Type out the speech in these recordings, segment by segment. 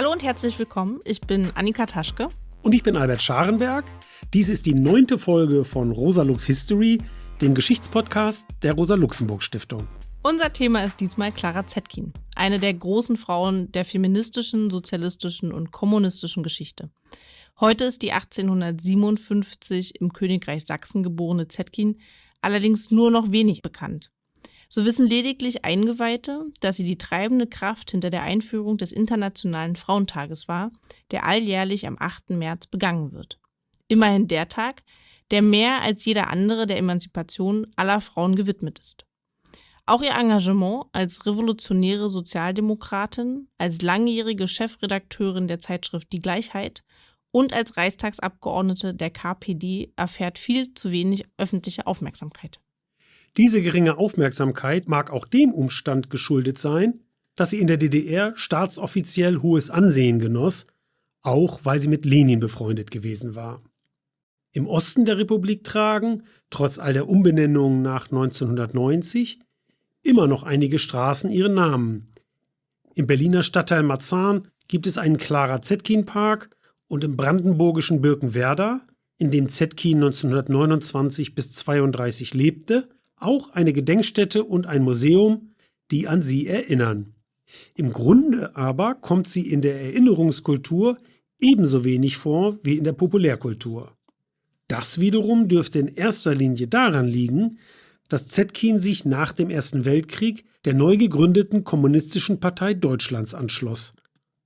Hallo und herzlich willkommen. Ich bin Annika Taschke. Und ich bin Albert Scharenberg. Dies ist die neunte Folge von Rosa Lux History, dem Geschichtspodcast der Rosa-Luxemburg-Stiftung. Unser Thema ist diesmal Clara Zetkin, eine der großen Frauen der feministischen, sozialistischen und kommunistischen Geschichte. Heute ist die 1857 im Königreich Sachsen geborene Zetkin allerdings nur noch wenig bekannt. So wissen lediglich Eingeweihte, dass sie die treibende Kraft hinter der Einführung des Internationalen Frauentages war, der alljährlich am 8. März begangen wird. Immerhin der Tag, der mehr als jeder andere der Emanzipation aller Frauen gewidmet ist. Auch ihr Engagement als revolutionäre Sozialdemokratin, als langjährige Chefredakteurin der Zeitschrift Die Gleichheit und als Reichstagsabgeordnete der KPD erfährt viel zu wenig öffentliche Aufmerksamkeit. Diese geringe Aufmerksamkeit mag auch dem Umstand geschuldet sein, dass sie in der DDR staatsoffiziell hohes Ansehen genoss, auch weil sie mit Lenin befreundet gewesen war. Im Osten der Republik tragen, trotz all der Umbenennungen nach 1990, immer noch einige Straßen ihren Namen. Im Berliner Stadtteil Marzahn gibt es einen Clara Zetkin Park und im brandenburgischen Birkenwerder, in dem Zetkin 1929 bis 32 lebte, auch eine Gedenkstätte und ein Museum, die an sie erinnern. Im Grunde aber kommt sie in der Erinnerungskultur ebenso wenig vor wie in der Populärkultur. Das wiederum dürfte in erster Linie daran liegen, dass Zetkin sich nach dem Ersten Weltkrieg der neu gegründeten Kommunistischen Partei Deutschlands anschloss.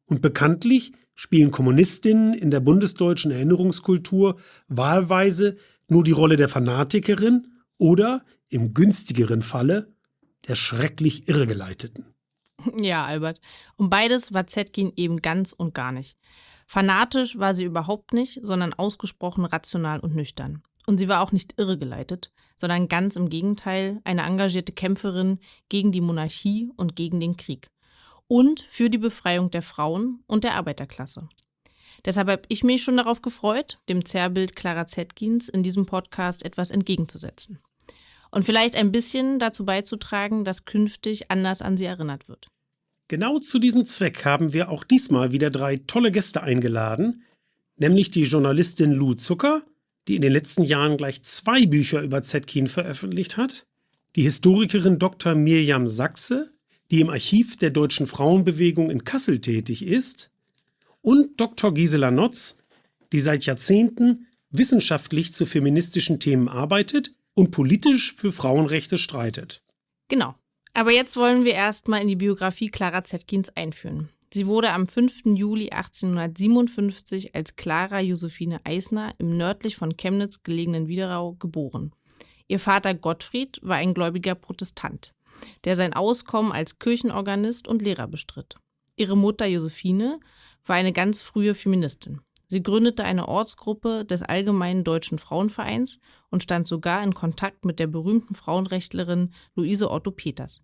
Und bekanntlich spielen Kommunistinnen in der bundesdeutschen Erinnerungskultur wahlweise nur die Rolle der Fanatikerin oder, im günstigeren Falle, der schrecklich Irregeleiteten. Ja, Albert. Und beides war Zetkin eben ganz und gar nicht. Fanatisch war sie überhaupt nicht, sondern ausgesprochen rational und nüchtern. Und sie war auch nicht irregeleitet, sondern ganz im Gegenteil eine engagierte Kämpferin gegen die Monarchie und gegen den Krieg. Und für die Befreiung der Frauen und der Arbeiterklasse. Deshalb habe ich mich schon darauf gefreut, dem Zerrbild Clara Zetkins in diesem Podcast etwas entgegenzusetzen. Und vielleicht ein bisschen dazu beizutragen, dass künftig anders an sie erinnert wird. Genau zu diesem Zweck haben wir auch diesmal wieder drei tolle Gäste eingeladen, nämlich die Journalistin Lou Zucker, die in den letzten Jahren gleich zwei Bücher über Zetkin veröffentlicht hat, die Historikerin Dr. Mirjam Sachse, die im Archiv der deutschen Frauenbewegung in Kassel tätig ist, und Dr. Gisela Notz, die seit Jahrzehnten wissenschaftlich zu feministischen Themen arbeitet und politisch für Frauenrechte streitet. Genau. Aber jetzt wollen wir erstmal in die Biografie Clara Zetkins einführen. Sie wurde am 5. Juli 1857 als Clara Josephine Eisner im nördlich von Chemnitz gelegenen Widerau geboren. Ihr Vater Gottfried war ein gläubiger Protestant, der sein Auskommen als Kirchenorganist und Lehrer bestritt. Ihre Mutter Josephine war eine ganz frühe Feministin. Sie gründete eine Ortsgruppe des Allgemeinen Deutschen Frauenvereins und stand sogar in Kontakt mit der berühmten Frauenrechtlerin Luise Otto Peters.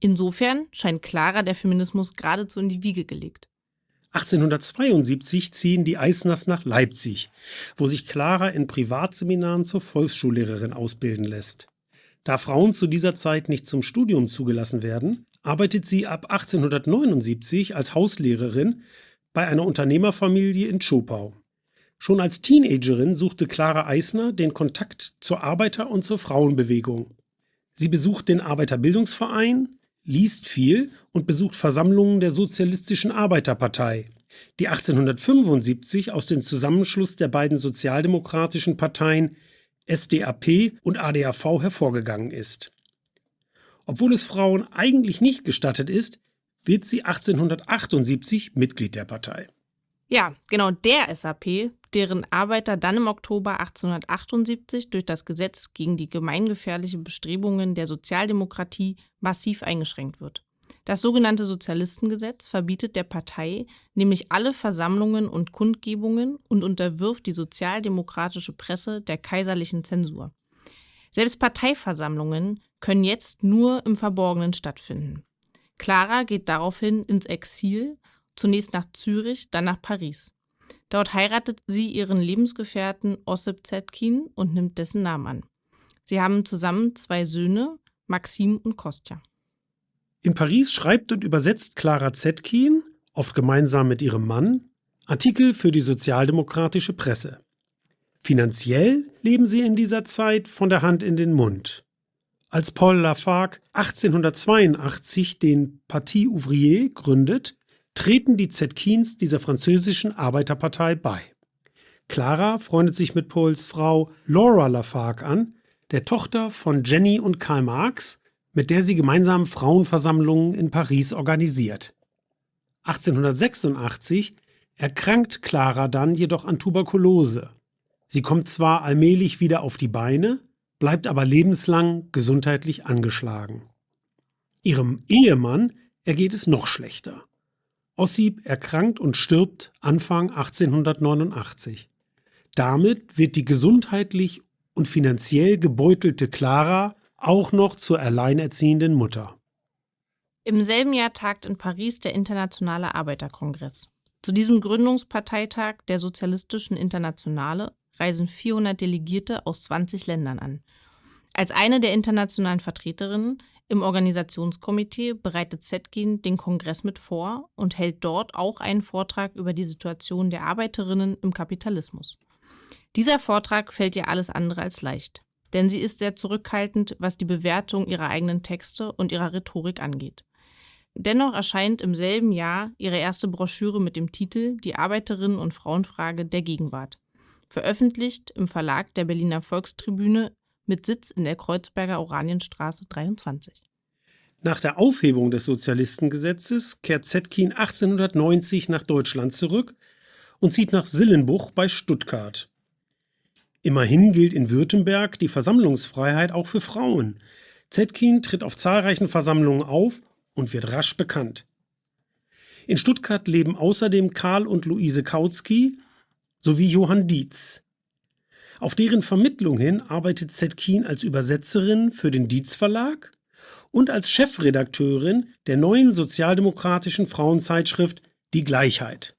Insofern scheint Clara der Feminismus geradezu in die Wiege gelegt. 1872 ziehen die Eisners nach Leipzig, wo sich Clara in Privatseminaren zur Volksschullehrerin ausbilden lässt. Da Frauen zu dieser Zeit nicht zum Studium zugelassen werden, arbeitet sie ab 1879 als Hauslehrerin bei einer Unternehmerfamilie in Zschopau. Schon als Teenagerin suchte Clara Eisner den Kontakt zur Arbeiter- und zur Frauenbewegung. Sie besucht den Arbeiterbildungsverein, liest viel und besucht Versammlungen der Sozialistischen Arbeiterpartei, die 1875 aus dem Zusammenschluss der beiden sozialdemokratischen Parteien SDAP und ADAV hervorgegangen ist. Obwohl es Frauen eigentlich nicht gestattet ist, wird sie 1878 Mitglied der Partei. Ja, genau der SAP, deren Arbeiter dann im Oktober 1878 durch das Gesetz gegen die gemeingefährlichen Bestrebungen der Sozialdemokratie massiv eingeschränkt wird. Das sogenannte Sozialistengesetz verbietet der Partei nämlich alle Versammlungen und Kundgebungen und unterwirft die sozialdemokratische Presse der kaiserlichen Zensur. Selbst Parteiversammlungen können jetzt nur im Verborgenen stattfinden. Clara geht daraufhin ins Exil zunächst nach Zürich, dann nach Paris. Dort heiratet sie ihren Lebensgefährten Ossip Zetkin und nimmt dessen Namen an. Sie haben zusammen zwei Söhne, Maxim und Kostja. In Paris schreibt und übersetzt Clara Zetkin oft gemeinsam mit ihrem Mann, Artikel für die sozialdemokratische Presse. Finanziell leben sie in dieser Zeit von der Hand in den Mund. Als Paul Lafargue 1882 den Parti Ouvrier gründet, treten die Zetkins dieser französischen Arbeiterpartei bei. Clara freundet sich mit Pauls Frau Laura Lafargue an, der Tochter von Jenny und Karl Marx, mit der sie gemeinsam Frauenversammlungen in Paris organisiert. 1886 erkrankt Clara dann jedoch an Tuberkulose. Sie kommt zwar allmählich wieder auf die Beine, bleibt aber lebenslang gesundheitlich angeschlagen. Ihrem Ehemann ergeht es noch schlechter. Ossip erkrankt und stirbt Anfang 1889. Damit wird die gesundheitlich und finanziell gebeutelte Clara auch noch zur alleinerziehenden Mutter. Im selben Jahr tagt in Paris der Internationale Arbeiterkongress. Zu diesem Gründungsparteitag der Sozialistischen Internationale reisen 400 Delegierte aus 20 Ländern an. Als eine der internationalen Vertreterinnen im Organisationskomitee bereitet Zetkin den Kongress mit vor und hält dort auch einen Vortrag über die Situation der Arbeiterinnen im Kapitalismus. Dieser Vortrag fällt ihr alles andere als leicht, denn sie ist sehr zurückhaltend, was die Bewertung ihrer eigenen Texte und ihrer Rhetorik angeht. Dennoch erscheint im selben Jahr ihre erste Broschüre mit dem Titel Die Arbeiterinnen- und Frauenfrage der Gegenwart veröffentlicht im Verlag der Berliner Volkstribüne mit Sitz in der Kreuzberger Oranienstraße 23. Nach der Aufhebung des Sozialistengesetzes kehrt Zetkin 1890 nach Deutschland zurück und zieht nach Sillenbuch bei Stuttgart. Immerhin gilt in Württemberg die Versammlungsfreiheit auch für Frauen. Zetkin tritt auf zahlreichen Versammlungen auf und wird rasch bekannt. In Stuttgart leben außerdem Karl und Luise Kautsky, sowie Johann Dietz. Auf deren Vermittlung hin arbeitet Zetkin als Übersetzerin für den Dietz Verlag und als Chefredakteurin der neuen sozialdemokratischen Frauenzeitschrift Die Gleichheit.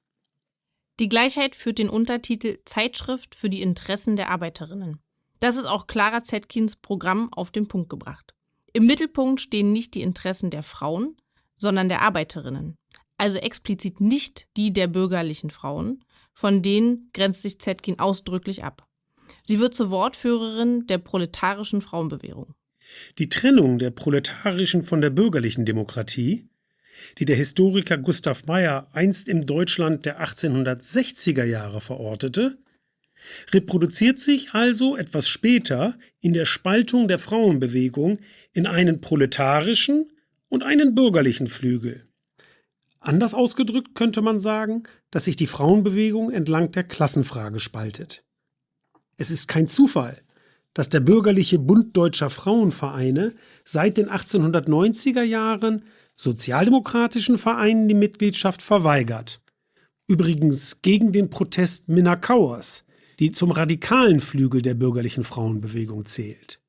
Die Gleichheit führt den Untertitel Zeitschrift für die Interessen der Arbeiterinnen. Das ist auch Clara Zetkins Programm auf den Punkt gebracht. Im Mittelpunkt stehen nicht die Interessen der Frauen, sondern der Arbeiterinnen. Also explizit nicht die der bürgerlichen Frauen, von denen grenzt sich Zetkin ausdrücklich ab. Sie wird zur Wortführerin der proletarischen Frauenbewegung. Die Trennung der proletarischen von der bürgerlichen Demokratie, die der Historiker Gustav Meyer einst im Deutschland der 1860er Jahre verortete, reproduziert sich also etwas später in der Spaltung der Frauenbewegung in einen proletarischen und einen bürgerlichen Flügel. Anders ausgedrückt könnte man sagen, dass sich die Frauenbewegung entlang der Klassenfrage spaltet. Es ist kein Zufall, dass der bürgerliche Bund deutscher Frauenvereine seit den 1890er Jahren sozialdemokratischen Vereinen die Mitgliedschaft verweigert. Übrigens gegen den Protest Minna Kauers, die zum radikalen Flügel der bürgerlichen Frauenbewegung zählt.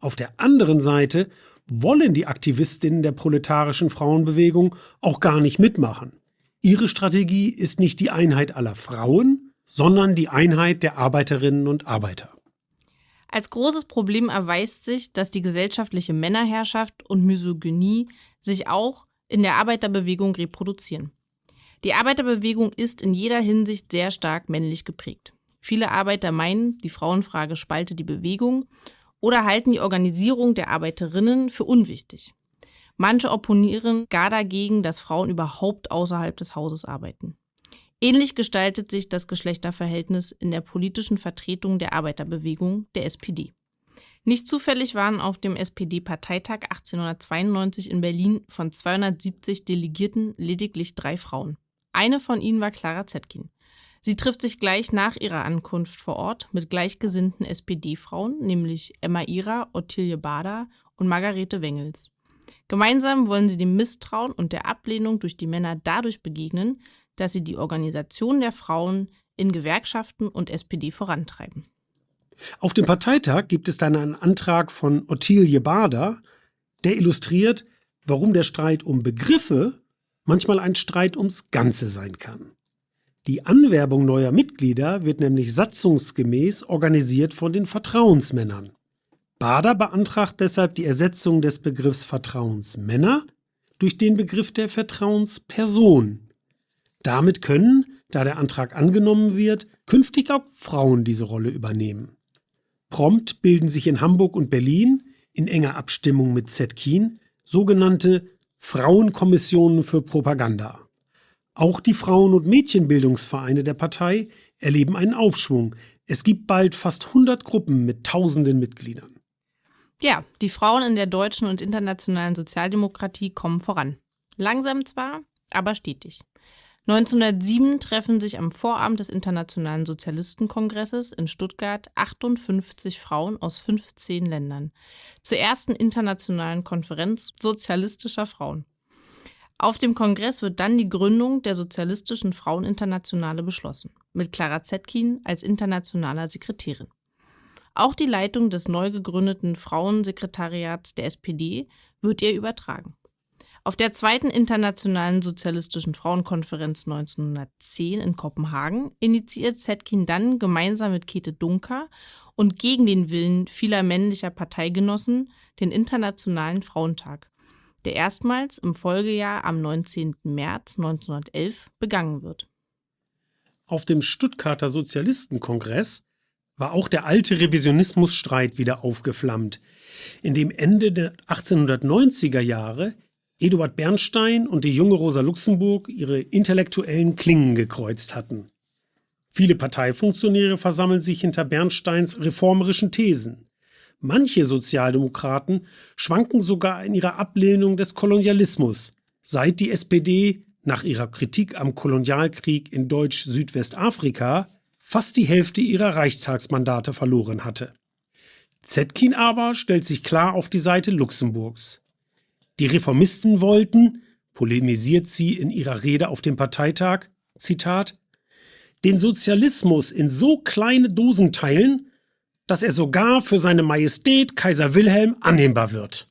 Auf der anderen Seite wollen die Aktivistinnen der proletarischen Frauenbewegung auch gar nicht mitmachen. Ihre Strategie ist nicht die Einheit aller Frauen, sondern die Einheit der Arbeiterinnen und Arbeiter. Als großes Problem erweist sich, dass die gesellschaftliche Männerherrschaft und Misogynie sich auch in der Arbeiterbewegung reproduzieren. Die Arbeiterbewegung ist in jeder Hinsicht sehr stark männlich geprägt. Viele Arbeiter meinen, die Frauenfrage spalte die Bewegung oder halten die Organisierung der Arbeiterinnen für unwichtig. Manche opponieren gar dagegen, dass Frauen überhaupt außerhalb des Hauses arbeiten. Ähnlich gestaltet sich das Geschlechterverhältnis in der politischen Vertretung der Arbeiterbewegung, der SPD. Nicht zufällig waren auf dem SPD-Parteitag 1892 in Berlin von 270 Delegierten lediglich drei Frauen. Eine von ihnen war Clara Zetkin. Sie trifft sich gleich nach ihrer Ankunft vor Ort mit gleichgesinnten SPD-Frauen, nämlich Emma Ira, Ottilie Bader und Margarete Wengels. Gemeinsam wollen sie dem Misstrauen und der Ablehnung durch die Männer dadurch begegnen, dass sie die Organisation der Frauen in Gewerkschaften und SPD vorantreiben. Auf dem Parteitag gibt es dann einen Antrag von Ottilie Bader, der illustriert, warum der Streit um Begriffe manchmal ein Streit ums Ganze sein kann. Die Anwerbung neuer Mitglieder wird nämlich satzungsgemäß organisiert von den Vertrauensmännern. Bader beantragt deshalb die Ersetzung des Begriffs Vertrauensmänner durch den Begriff der Vertrauensperson. Damit können, da der Antrag angenommen wird, künftig auch Frauen diese Rolle übernehmen. Prompt bilden sich in Hamburg und Berlin, in enger Abstimmung mit Zetkin, sogenannte Frauenkommissionen für Propaganda. Auch die Frauen- und Mädchenbildungsvereine der Partei erleben einen Aufschwung. Es gibt bald fast 100 Gruppen mit tausenden Mitgliedern. Ja, die Frauen in der deutschen und internationalen Sozialdemokratie kommen voran. Langsam zwar, aber stetig. 1907 treffen sich am Vorabend des Internationalen Sozialistenkongresses in Stuttgart 58 Frauen aus 15 Ländern zur ersten internationalen Konferenz sozialistischer Frauen. Auf dem Kongress wird dann die Gründung der Sozialistischen Fraueninternationale beschlossen, mit Clara Zetkin als internationaler Sekretärin. Auch die Leitung des neu gegründeten Frauensekretariats der SPD wird ihr übertragen. Auf der zweiten Internationalen Sozialistischen Frauenkonferenz 1910 in Kopenhagen initiiert Zetkin dann gemeinsam mit Käthe Dunker und gegen den Willen vieler männlicher Parteigenossen den Internationalen Frauentag, der erstmals im Folgejahr am 19. März 1911 begangen wird. Auf dem Stuttgarter Sozialistenkongress war auch der alte Revisionismusstreit wieder aufgeflammt, in dem Ende der 1890er Jahre Eduard Bernstein und die junge Rosa Luxemburg ihre intellektuellen Klingen gekreuzt hatten. Viele Parteifunktionäre versammeln sich hinter Bernsteins reformerischen Thesen. Manche Sozialdemokraten schwanken sogar in ihrer Ablehnung des Kolonialismus, seit die SPD nach ihrer Kritik am Kolonialkrieg in Deutsch-Südwestafrika fast die Hälfte ihrer Reichstagsmandate verloren hatte. Zetkin aber stellt sich klar auf die Seite Luxemburgs. Die Reformisten wollten, polemisiert sie in ihrer Rede auf dem Parteitag, Zitat, den Sozialismus in so kleine Dosen teilen, dass er sogar für seine Majestät Kaiser Wilhelm annehmbar wird.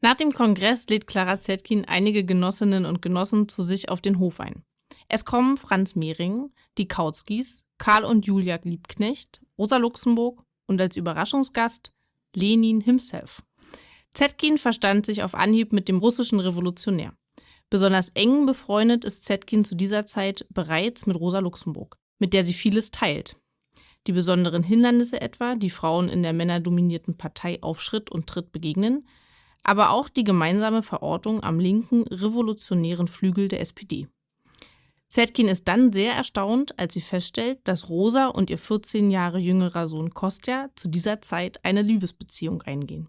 Nach dem Kongress lädt Clara Zetkin einige Genossinnen und Genossen zu sich auf den Hof ein. Es kommen Franz Mehring, die Kautskis, Karl und Julia Liebknecht, Rosa Luxemburg und als Überraschungsgast Lenin himself. Zetkin verstand sich auf Anhieb mit dem russischen Revolutionär. Besonders eng befreundet ist Zetkin zu dieser Zeit bereits mit Rosa Luxemburg, mit der sie vieles teilt. Die besonderen Hindernisse etwa, die Frauen in der männerdominierten Partei auf Schritt und Tritt begegnen, aber auch die gemeinsame Verortung am linken revolutionären Flügel der SPD. Zetkin ist dann sehr erstaunt, als sie feststellt, dass Rosa und ihr 14 Jahre jüngerer Sohn Kostja zu dieser Zeit eine Liebesbeziehung eingehen.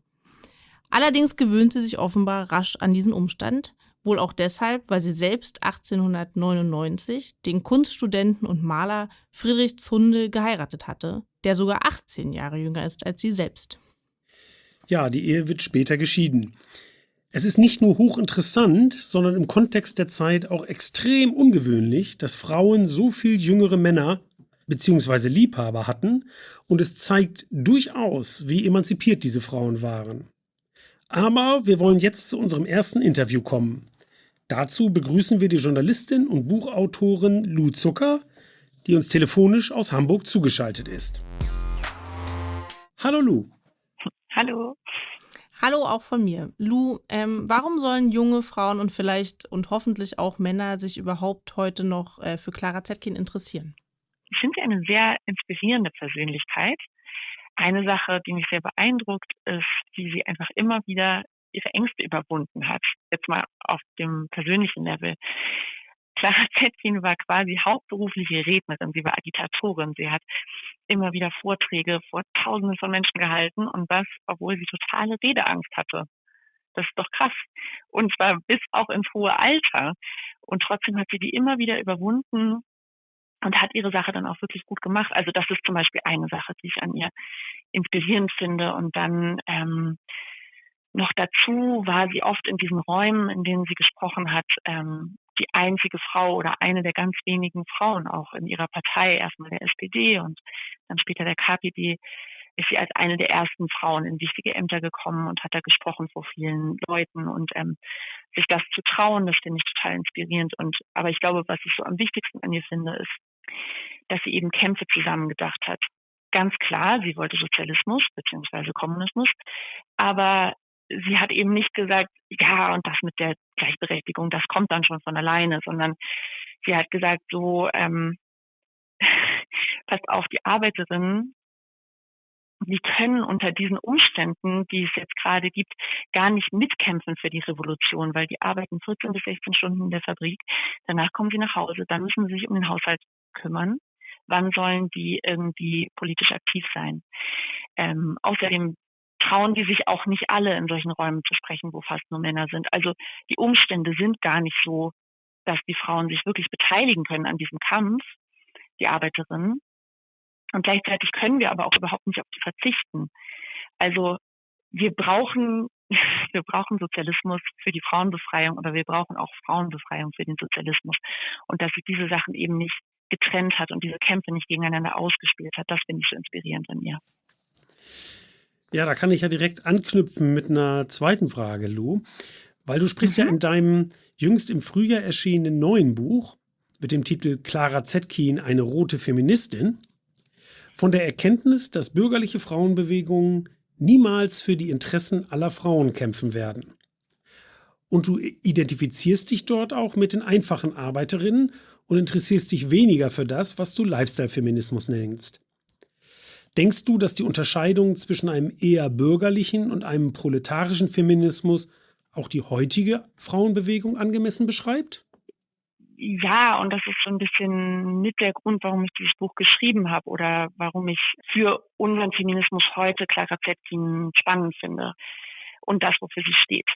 Allerdings gewöhnt sie sich offenbar rasch an diesen Umstand, wohl auch deshalb, weil sie selbst 1899 den Kunststudenten und Maler Friedrich Zunde geheiratet hatte, der sogar 18 Jahre jünger ist als sie selbst. Ja, die Ehe wird später geschieden. Es ist nicht nur hochinteressant, sondern im Kontext der Zeit auch extrem ungewöhnlich, dass Frauen so viel jüngere Männer bzw. Liebhaber hatten und es zeigt durchaus, wie emanzipiert diese Frauen waren. Aber wir wollen jetzt zu unserem ersten Interview kommen. Dazu begrüßen wir die Journalistin und Buchautorin Lou Zucker, die uns telefonisch aus Hamburg zugeschaltet ist. Hallo Lou. Hallo. Hallo auch von mir. Lou, ähm, warum sollen junge Frauen und vielleicht und hoffentlich auch Männer sich überhaupt heute noch äh, für Clara Zetkin interessieren? Ich finde sie eine sehr inspirierende Persönlichkeit eine Sache, die mich sehr beeindruckt, ist, wie sie einfach immer wieder ihre Ängste überwunden hat. Jetzt mal auf dem persönlichen Level. Clara Zetkin war quasi hauptberufliche Rednerin. Sie war Agitatorin. Sie hat immer wieder Vorträge vor Tausenden von Menschen gehalten und das, obwohl sie totale Redeangst hatte. Das ist doch krass. Und zwar bis auch ins hohe Alter. Und trotzdem hat sie die immer wieder überwunden und hat ihre Sache dann auch wirklich gut gemacht. Also das ist zum Beispiel eine Sache, die ich an ihr inspirierend finde. Und dann ähm, noch dazu war sie oft in diesen Räumen, in denen sie gesprochen hat, ähm, die einzige Frau oder eine der ganz wenigen Frauen auch in ihrer Partei, erstmal der SPD und dann später der KPD, ist sie als eine der ersten Frauen in wichtige Ämter gekommen und hat da gesprochen vor vielen Leuten und ähm, sich das zu trauen, das finde ich total inspirierend. Und aber ich glaube, was ich so am wichtigsten an ihr finde, ist, dass sie eben Kämpfe zusammengedacht hat. Ganz klar, sie wollte Sozialismus beziehungsweise Kommunismus, aber sie hat eben nicht gesagt, ja, und das mit der Gleichberechtigung, das kommt dann schon von alleine, sondern sie hat gesagt, so, ähm, passt auf, die Arbeiterinnen, die können unter diesen Umständen, die es jetzt gerade gibt, gar nicht mitkämpfen für die Revolution, weil die arbeiten 14 bis 16 Stunden in der Fabrik. Danach kommen sie nach Hause, dann müssen sie sich um den Haushalt kümmern. Wann sollen die irgendwie politisch aktiv sein? Ähm, außerdem trauen die sich auch nicht alle in solchen Räumen zu sprechen, wo fast nur Männer sind. Also die Umstände sind gar nicht so, dass die Frauen sich wirklich beteiligen können an diesem Kampf, die Arbeiterinnen. Und gleichzeitig können wir aber auch überhaupt nicht auf die verzichten. Also wir brauchen, wir brauchen Sozialismus für die Frauenbefreiung, aber wir brauchen auch Frauenbefreiung für den Sozialismus. Und dass sich diese Sachen eben nicht getrennt hat und diese Kämpfe nicht gegeneinander ausgespielt hat, das finde ich so inspirierend an ihr. Ja, da kann ich ja direkt anknüpfen mit einer zweiten Frage, Lou. Weil du sprichst mhm. ja in deinem jüngst im Frühjahr erschienenen neuen Buch mit dem Titel Clara Zetkin, eine rote Feministin, von der Erkenntnis, dass bürgerliche Frauenbewegungen niemals für die Interessen aller Frauen kämpfen werden. Und du identifizierst dich dort auch mit den einfachen Arbeiterinnen und interessierst dich weniger für das, was du Lifestyle-Feminismus nennst. Denkst du, dass die Unterscheidung zwischen einem eher bürgerlichen und einem proletarischen Feminismus auch die heutige Frauenbewegung angemessen beschreibt? Ja, und das ist so ein bisschen mit der Grund, warum ich dieses Buch geschrieben habe oder warum ich für unseren Feminismus heute Clara Zetkin spannend finde und das, wofür sie steht.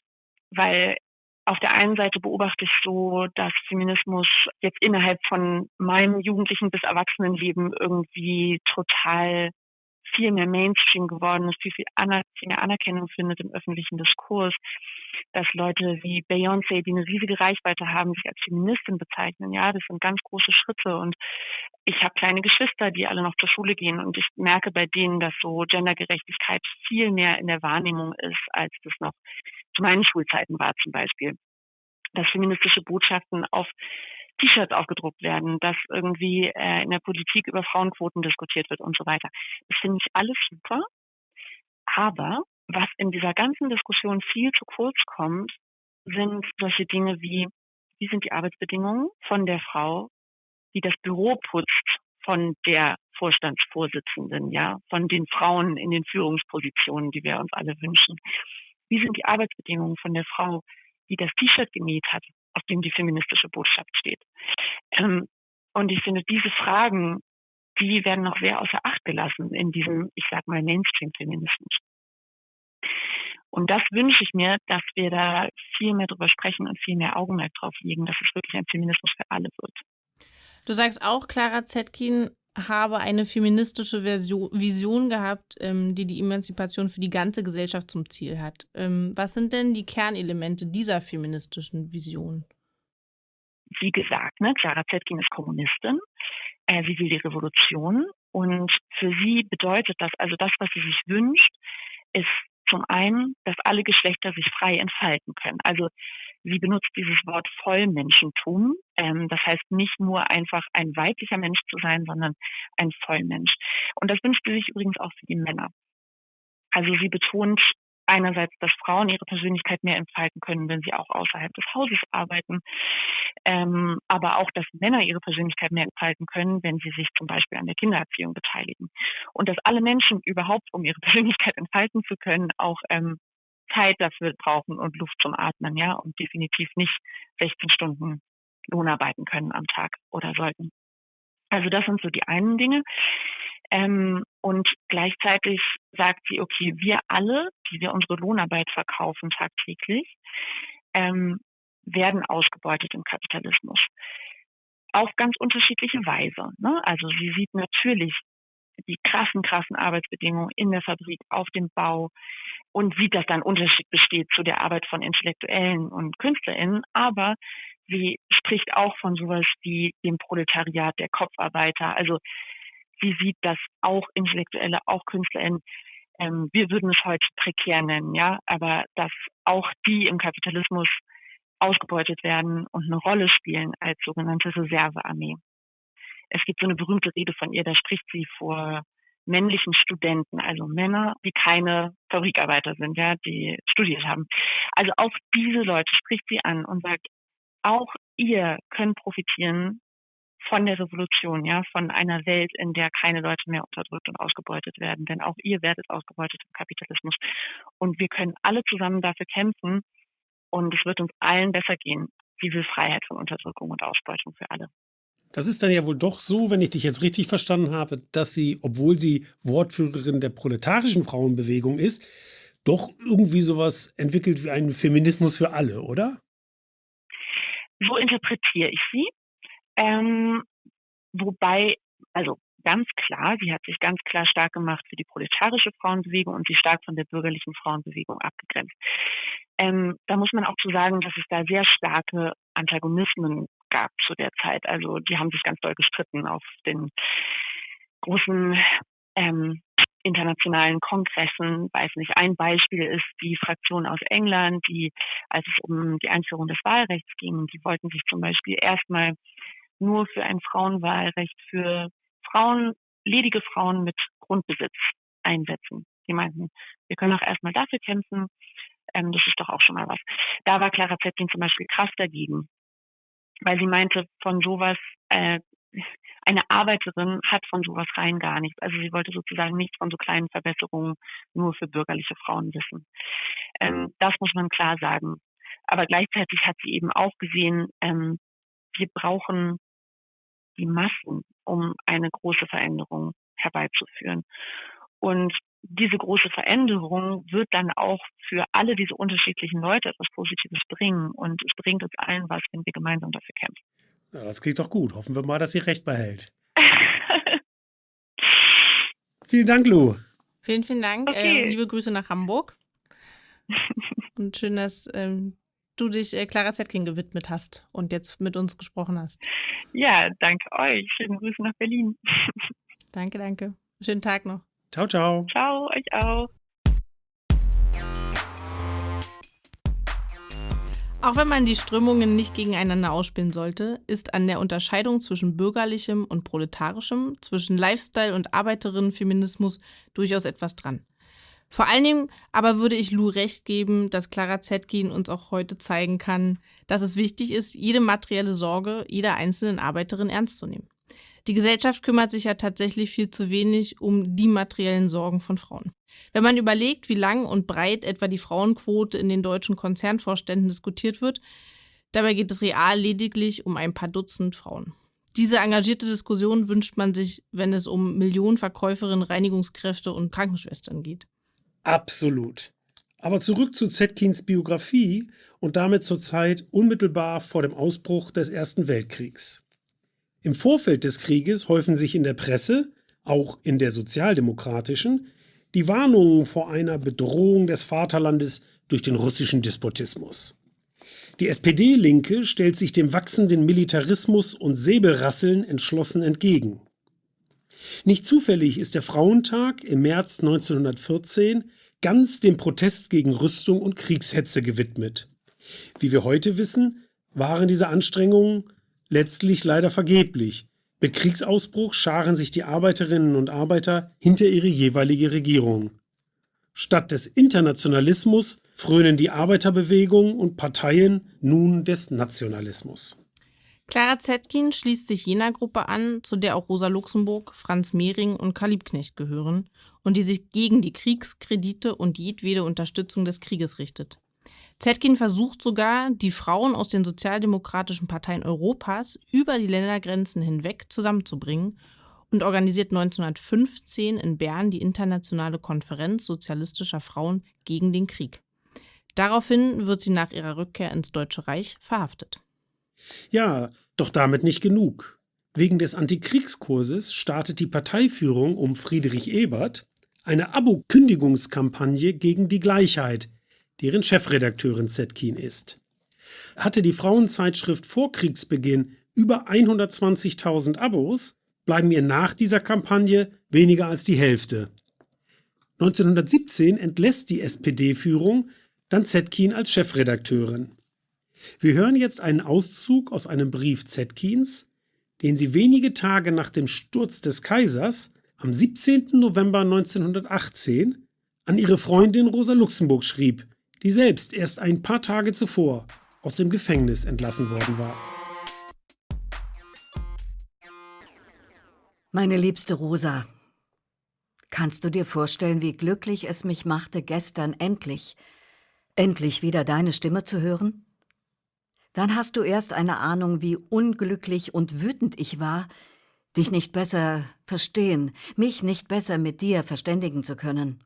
Weil auf der einen Seite beobachte ich so, dass Feminismus jetzt innerhalb von meinem jugendlichen bis Erwachsenenleben irgendwie total viel mehr Mainstream geworden ist, viel, viel, aner viel mehr Anerkennung findet im öffentlichen Diskurs, dass Leute wie Beyoncé, die eine riesige Reichweite haben, sich als Feministin bezeichnen. Ja, das sind ganz große Schritte und ich habe kleine Geschwister, die alle noch zur Schule gehen und ich merke bei denen, dass so Gendergerechtigkeit viel mehr in der Wahrnehmung ist, als das noch zu meinen Schulzeiten war zum Beispiel. Dass feministische Botschaften auf T-Shirts aufgedruckt werden, dass irgendwie äh, in der Politik über Frauenquoten diskutiert wird und so weiter. Das finde ich alles super. Aber was in dieser ganzen Diskussion viel zu kurz kommt, sind solche Dinge wie, wie sind die Arbeitsbedingungen von der Frau, die das Büro putzt, von der Vorstandsvorsitzenden, ja, von den Frauen in den Führungspositionen, die wir uns alle wünschen. Wie sind die Arbeitsbedingungen von der Frau, die das T-Shirt genäht hat, auf dem die feministische Botschaft steht. Ähm, und ich finde, diese Fragen, die werden noch sehr außer Acht gelassen in diesem, ich sag mal, Mainstream-Feminismus. Und das wünsche ich mir, dass wir da viel mehr drüber sprechen und viel mehr Augenmerk drauf legen, dass es wirklich ein Feminismus für alle wird. Du sagst auch, Clara Zetkin habe eine feministische Version, Vision gehabt, ähm, die die Emanzipation für die ganze Gesellschaft zum Ziel hat. Ähm, was sind denn die Kernelemente dieser feministischen Vision? Wie gesagt, ne, Clara Zetkin ist Kommunistin. Äh, sie will die Revolution. Und für sie bedeutet das, also das, was sie sich wünscht, ist zum einen, dass alle Geschlechter sich frei entfalten können. Also Sie benutzt dieses Wort Vollmenschentum. Ähm, das heißt nicht nur einfach ein weiblicher Mensch zu sein, sondern ein Vollmensch. Und das wünscht sie sich übrigens auch für die Männer. Also sie betont einerseits, dass Frauen ihre Persönlichkeit mehr entfalten können, wenn sie auch außerhalb des Hauses arbeiten, ähm, aber auch, dass Männer ihre Persönlichkeit mehr entfalten können, wenn sie sich zum Beispiel an der Kindererziehung beteiligen. Und dass alle Menschen überhaupt, um ihre Persönlichkeit entfalten zu können, auch ähm, Zeit dafür brauchen und Luft zum Atmen, ja, und definitiv nicht 16 Stunden Lohn arbeiten können am Tag oder sollten. Also das sind so die einen Dinge. Ähm, und gleichzeitig sagt sie, okay, wir alle, die wir unsere Lohnarbeit verkaufen tagtäglich, ähm, werden ausgebeutet im Kapitalismus. Auf ganz unterschiedliche Weise. Ne? Also sie sieht natürlich die krassen, krassen Arbeitsbedingungen in der Fabrik, auf dem Bau und sieht, dass da ein Unterschied besteht zu der Arbeit von Intellektuellen und KünstlerInnen. Aber sie spricht auch von sowas wie dem Proletariat der Kopfarbeiter. Also sie sieht, dass auch Intellektuelle, auch KünstlerInnen, ähm, wir würden es heute prekär nennen, ja, aber dass auch die im Kapitalismus ausgebeutet werden und eine Rolle spielen als sogenannte Reservearmee es gibt so eine berühmte Rede von ihr, da spricht sie vor männlichen Studenten, also Männer, die keine Fabrikarbeiter sind, ja, die studiert haben. Also auch diese Leute spricht sie an und sagt, auch ihr könnt profitieren von der Revolution, ja, von einer Welt, in der keine Leute mehr unterdrückt und ausgebeutet werden. Denn auch ihr werdet ausgebeutet im Kapitalismus. Und wir können alle zusammen dafür kämpfen. Und es wird uns allen besser gehen. Diese Freiheit von Unterdrückung und Ausbeutung für alle. Das ist dann ja wohl doch so, wenn ich dich jetzt richtig verstanden habe, dass sie, obwohl sie Wortführerin der proletarischen Frauenbewegung ist, doch irgendwie sowas entwickelt wie einen Feminismus für alle, oder? So interpretiere ich sie. Ähm, wobei, also ganz klar, sie hat sich ganz klar stark gemacht für die proletarische Frauenbewegung und sie stark von der bürgerlichen Frauenbewegung abgegrenzt. Ähm, da muss man auch zu sagen, dass es da sehr starke Antagonismen gab zu der Zeit. Also die haben sich ganz doll gestritten auf den großen ähm, internationalen Kongressen. Weiß nicht, ein Beispiel ist die Fraktion aus England, die, als es um die Einführung des Wahlrechts ging, die wollten sich zum Beispiel erstmal nur für ein Frauenwahlrecht für Frauen, ledige Frauen mit Grundbesitz einsetzen. Die meinten, wir können auch erstmal dafür kämpfen. Ähm, das ist doch auch schon mal was. Da war Clara Zetkin zum Beispiel krass dagegen, weil sie meinte, von sowas, äh, eine Arbeiterin hat von sowas rein gar nichts. Also sie wollte sozusagen nichts von so kleinen Verbesserungen nur für bürgerliche Frauen wissen. Ähm, das muss man klar sagen. Aber gleichzeitig hat sie eben auch gesehen, ähm, wir brauchen die Massen, um eine große Veränderung herbeizuführen. Und diese große Veränderung wird dann auch für alle diese unterschiedlichen Leute etwas Positives bringen. Und es bringt uns allen was, wenn wir gemeinsam dafür kämpfen. Ja, das klingt doch gut. Hoffen wir mal, dass sie recht behält. vielen Dank, Lou. Vielen, vielen Dank. Okay. Äh, liebe Grüße nach Hamburg. Und schön, dass ähm, du dich äh, Clara Zetkin gewidmet hast und jetzt mit uns gesprochen hast. Ja, danke euch. Schöne Grüße nach Berlin. danke, danke. Schönen Tag noch. Ciao, ciao. Ciao, euch auch. Auch wenn man die Strömungen nicht gegeneinander ausspielen sollte, ist an der Unterscheidung zwischen bürgerlichem und proletarischem, zwischen Lifestyle- und Arbeiterinnenfeminismus durchaus etwas dran. Vor allen Dingen aber würde ich Lou recht geben, dass Clara Zetkin uns auch heute zeigen kann, dass es wichtig ist, jede materielle Sorge jeder einzelnen Arbeiterin ernst zu nehmen. Die Gesellschaft kümmert sich ja tatsächlich viel zu wenig um die materiellen Sorgen von Frauen. Wenn man überlegt, wie lang und breit etwa die Frauenquote in den deutschen Konzernvorständen diskutiert wird, dabei geht es real lediglich um ein paar Dutzend Frauen. Diese engagierte Diskussion wünscht man sich, wenn es um Millionen Verkäuferinnen, Reinigungskräfte und Krankenschwestern geht. Absolut. Aber zurück zu Zetkins Biografie und damit zur Zeit unmittelbar vor dem Ausbruch des Ersten Weltkriegs. Im Vorfeld des Krieges häufen sich in der Presse, auch in der sozialdemokratischen, die Warnungen vor einer Bedrohung des Vaterlandes durch den russischen Despotismus. Die SPD-Linke stellt sich dem wachsenden Militarismus und Säbelrasseln entschlossen entgegen. Nicht zufällig ist der Frauentag im März 1914 ganz dem Protest gegen Rüstung und Kriegshetze gewidmet. Wie wir heute wissen, waren diese Anstrengungen letztlich leider vergeblich. Mit Kriegsausbruch scharen sich die Arbeiterinnen und Arbeiter hinter ihre jeweilige Regierung. Statt des Internationalismus frönen die Arbeiterbewegung und Parteien nun des Nationalismus. Clara Zetkin schließt sich jener Gruppe an, zu der auch Rosa Luxemburg, Franz Mehring und Karl Liebknecht gehören und die sich gegen die Kriegskredite und jedwede Unterstützung des Krieges richtet. Zetkin versucht sogar, die Frauen aus den sozialdemokratischen Parteien Europas über die Ländergrenzen hinweg zusammenzubringen und organisiert 1915 in Bern die Internationale Konferenz sozialistischer Frauen gegen den Krieg. Daraufhin wird sie nach ihrer Rückkehr ins Deutsche Reich verhaftet. Ja, doch damit nicht genug. Wegen des Antikriegskurses startet die Parteiführung um Friedrich Ebert eine Abo-Kündigungskampagne gegen die Gleichheit, deren Chefredakteurin Zetkin ist. Hatte die Frauenzeitschrift vor Kriegsbeginn über 120.000 Abos, bleiben ihr nach dieser Kampagne weniger als die Hälfte. 1917 entlässt die SPD-Führung dann Zetkin als Chefredakteurin. Wir hören jetzt einen Auszug aus einem Brief Zetkins, den sie wenige Tage nach dem Sturz des Kaisers am 17. November 1918 an ihre Freundin Rosa Luxemburg schrieb, die selbst erst ein paar Tage zuvor aus dem Gefängnis entlassen worden war. Meine liebste Rosa, kannst du dir vorstellen, wie glücklich es mich machte, gestern endlich, endlich wieder deine Stimme zu hören? Dann hast du erst eine Ahnung, wie unglücklich und wütend ich war, dich nicht besser verstehen, mich nicht besser mit dir verständigen zu können.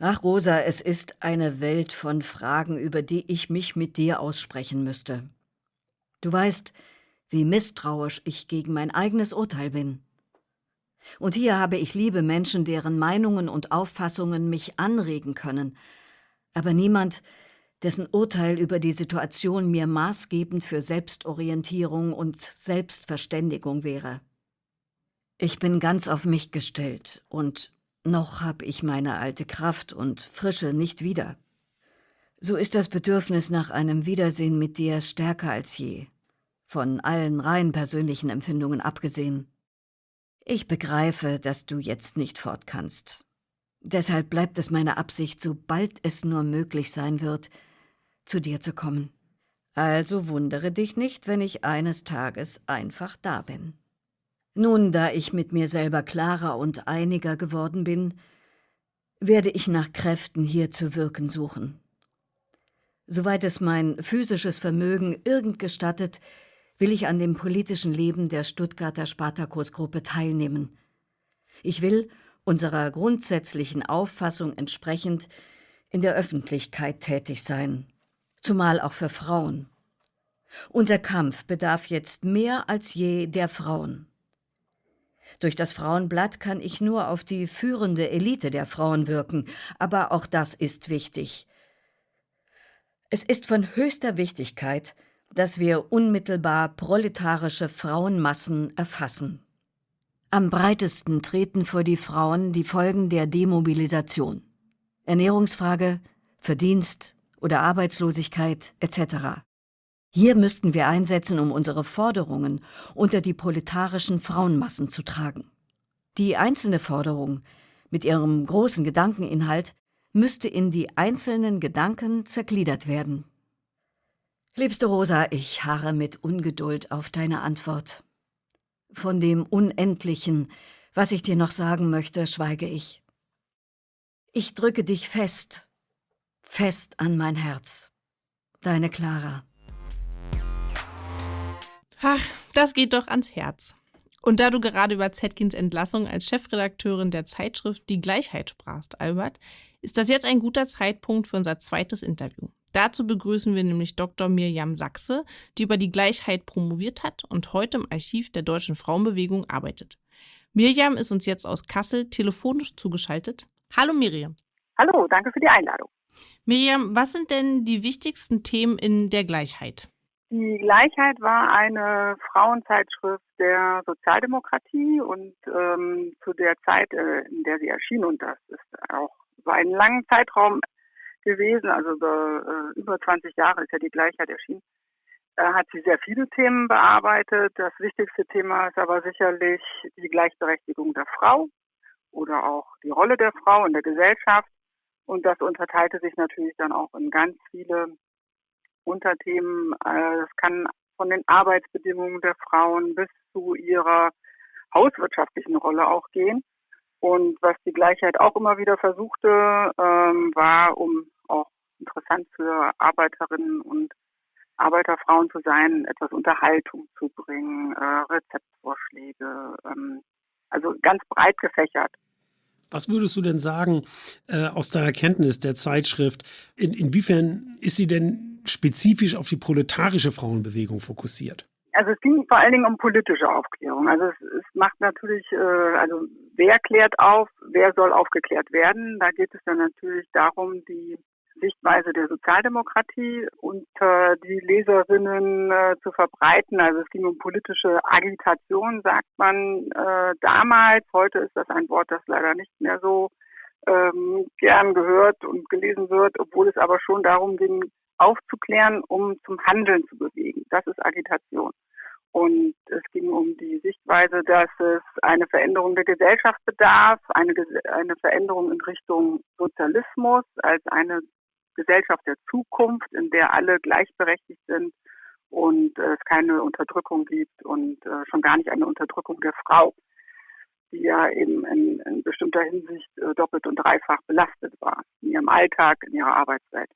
Ach, Rosa, es ist eine Welt von Fragen, über die ich mich mit dir aussprechen müsste. Du weißt, wie misstrauisch ich gegen mein eigenes Urteil bin. Und hier habe ich liebe Menschen, deren Meinungen und Auffassungen mich anregen können, aber niemand, dessen Urteil über die Situation mir maßgebend für Selbstorientierung und Selbstverständigung wäre. Ich bin ganz auf mich gestellt und noch hab ich meine alte Kraft und Frische nicht wieder. So ist das Bedürfnis nach einem Wiedersehen mit dir stärker als je, von allen rein persönlichen Empfindungen abgesehen. Ich begreife, dass du jetzt nicht fort kannst. Deshalb bleibt es meine Absicht, sobald es nur möglich sein wird, zu dir zu kommen. Also wundere dich nicht, wenn ich eines Tages einfach da bin. Nun, da ich mit mir selber klarer und einiger geworden bin, werde ich nach Kräften hier zu wirken suchen. Soweit es mein physisches Vermögen irgend gestattet, will ich an dem politischen Leben der Stuttgarter Spartakusgruppe teilnehmen. Ich will, unserer grundsätzlichen Auffassung entsprechend, in der Öffentlichkeit tätig sein, zumal auch für Frauen. Unser Kampf bedarf jetzt mehr als je der Frauen. Durch das Frauenblatt kann ich nur auf die führende Elite der Frauen wirken, aber auch das ist wichtig. Es ist von höchster Wichtigkeit, dass wir unmittelbar proletarische Frauenmassen erfassen. Am breitesten treten vor die Frauen die Folgen der Demobilisation. Ernährungsfrage, Verdienst oder Arbeitslosigkeit etc. Hier müssten wir einsetzen, um unsere Forderungen unter die proletarischen Frauenmassen zu tragen. Die einzelne Forderung mit ihrem großen Gedankeninhalt müsste in die einzelnen Gedanken zergliedert werden. Liebste Rosa, ich harre mit Ungeduld auf deine Antwort. Von dem Unendlichen, was ich dir noch sagen möchte, schweige ich. Ich drücke dich fest, fest an mein Herz. Deine Clara. Ach, das geht doch ans Herz. Und da du gerade über Zetkins Entlassung als Chefredakteurin der Zeitschrift Die Gleichheit sprachst, Albert, ist das jetzt ein guter Zeitpunkt für unser zweites Interview. Dazu begrüßen wir nämlich Dr. Mirjam Sachse, die über die Gleichheit promoviert hat und heute im Archiv der Deutschen Frauenbewegung arbeitet. Mirjam ist uns jetzt aus Kassel telefonisch zugeschaltet. Hallo Mirjam. Hallo, danke für die Einladung. Mirjam, was sind denn die wichtigsten Themen in der Gleichheit? Die Gleichheit war eine Frauenzeitschrift der Sozialdemokratie und ähm, zu der Zeit, äh, in der sie erschien, und das ist auch über einen langen Zeitraum gewesen, also über, äh, über 20 Jahre ist ja die Gleichheit erschienen, äh, hat sie sehr viele Themen bearbeitet. Das wichtigste Thema ist aber sicherlich die Gleichberechtigung der Frau oder auch die Rolle der Frau in der Gesellschaft. Und das unterteilte sich natürlich dann auch in ganz viele Unterthemen. Äh, das kann von den Arbeitsbedingungen der Frauen bis zu ihrer hauswirtschaftlichen Rolle auch gehen. Und was die Gleichheit auch immer wieder versuchte, ähm, war, um auch interessant für Arbeiterinnen und Arbeiterfrauen zu sein, etwas Unterhaltung zu bringen, äh, Rezeptvorschläge, ähm, also ganz breit gefächert. Was würdest du denn sagen äh, aus deiner Kenntnis der Zeitschrift? In, inwiefern ist sie denn spezifisch auf die proletarische Frauenbewegung fokussiert? Also es ging vor allen Dingen um politische Aufklärung. Also es, es macht natürlich, äh, also wer klärt auf, wer soll aufgeklärt werden. Da geht es dann natürlich darum, die Sichtweise der Sozialdemokratie unter die Leserinnen äh, zu verbreiten. Also es ging um politische Agitation, sagt man äh, damals. Heute ist das ein Wort, das leider nicht mehr so ähm, gern gehört und gelesen wird, obwohl es aber schon darum ging, aufzuklären, um zum Handeln zu bewegen. Das ist Agitation. Und es ging um die Sichtweise, dass es eine Veränderung der Gesellschaft bedarf, eine, eine Veränderung in Richtung Sozialismus als eine Gesellschaft der Zukunft, in der alle gleichberechtigt sind und es keine Unterdrückung gibt und äh, schon gar nicht eine Unterdrückung der Frau, die ja eben in, in bestimmter Hinsicht äh, doppelt und dreifach belastet war, in ihrem Alltag, in ihrer Arbeitszeit.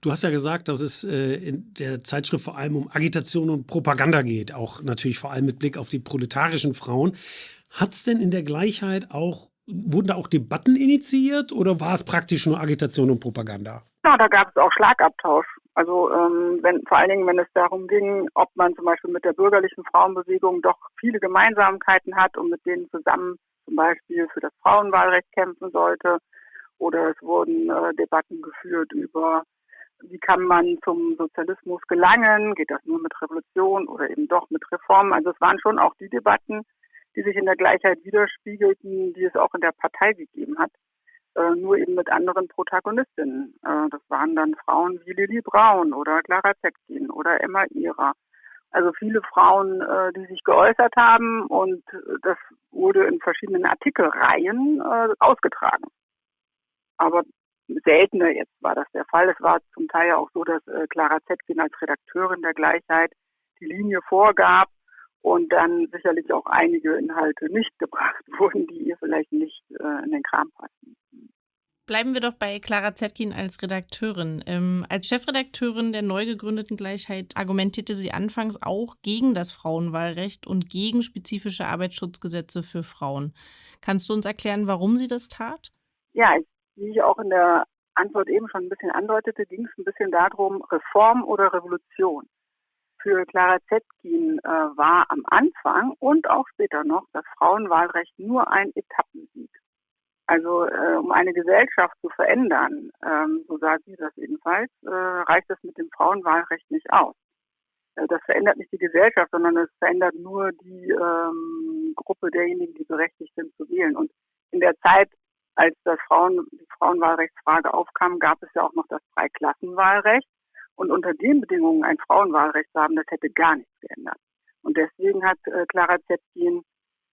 Du hast ja gesagt, dass es äh, in der Zeitschrift vor allem um Agitation und Propaganda geht, auch natürlich vor allem mit Blick auf die proletarischen Frauen. Hat es denn in der Gleichheit auch, wurden da auch Debatten initiiert oder war es praktisch nur Agitation und Propaganda? Ja, da gab es auch Schlagabtausch. Also ähm, wenn, vor allen Dingen, wenn es darum ging, ob man zum Beispiel mit der bürgerlichen Frauenbewegung doch viele Gemeinsamkeiten hat und mit denen zusammen zum Beispiel für das Frauenwahlrecht kämpfen sollte oder es wurden äh, Debatten geführt über, wie kann man zum Sozialismus gelangen, geht das nur mit Revolution oder eben doch mit Reformen. Also es waren schon auch die Debatten, die sich in der Gleichheit widerspiegelten, die es auch in der Partei gegeben hat, äh, nur eben mit anderen Protagonistinnen. Äh, das waren dann Frauen wie Lili Braun oder Clara Zetkin oder Emma Ihrer. Also viele Frauen, äh, die sich geäußert haben und das wurde in verschiedenen Artikelreihen äh, ausgetragen aber seltener jetzt war das der Fall. Es war zum Teil auch so, dass äh, Clara Zetkin als Redakteurin der Gleichheit die Linie vorgab und dann sicherlich auch einige Inhalte nicht gebracht wurden, die ihr vielleicht nicht äh, in den Kram passen. Bleiben wir doch bei Clara Zetkin als Redakteurin. Ähm, als Chefredakteurin der neu gegründeten Gleichheit argumentierte sie anfangs auch gegen das Frauenwahlrecht und gegen spezifische Arbeitsschutzgesetze für Frauen. Kannst du uns erklären, warum sie das tat? Ja, ich wie ich auch in der Antwort eben schon ein bisschen andeutete, ging es ein bisschen darum, Reform oder Revolution. Für Clara Zetkin äh, war am Anfang und auch später noch das Frauenwahlrecht nur ein Etappensieg. Also äh, um eine Gesellschaft zu verändern, ähm, so sagt sie das ebenfalls, äh, reicht es mit dem Frauenwahlrecht nicht aus. Äh, das verändert nicht die Gesellschaft, sondern es verändert nur die ähm, Gruppe derjenigen, die berechtigt sind zu wählen. Und in der Zeit als das Frauen, die Frauenwahlrechtsfrage aufkam, gab es ja auch noch das Dreiklassenwahlrecht. Und unter den Bedingungen ein Frauenwahlrecht zu haben, das hätte gar nichts geändert. Und deswegen hat äh, Clara Zetkin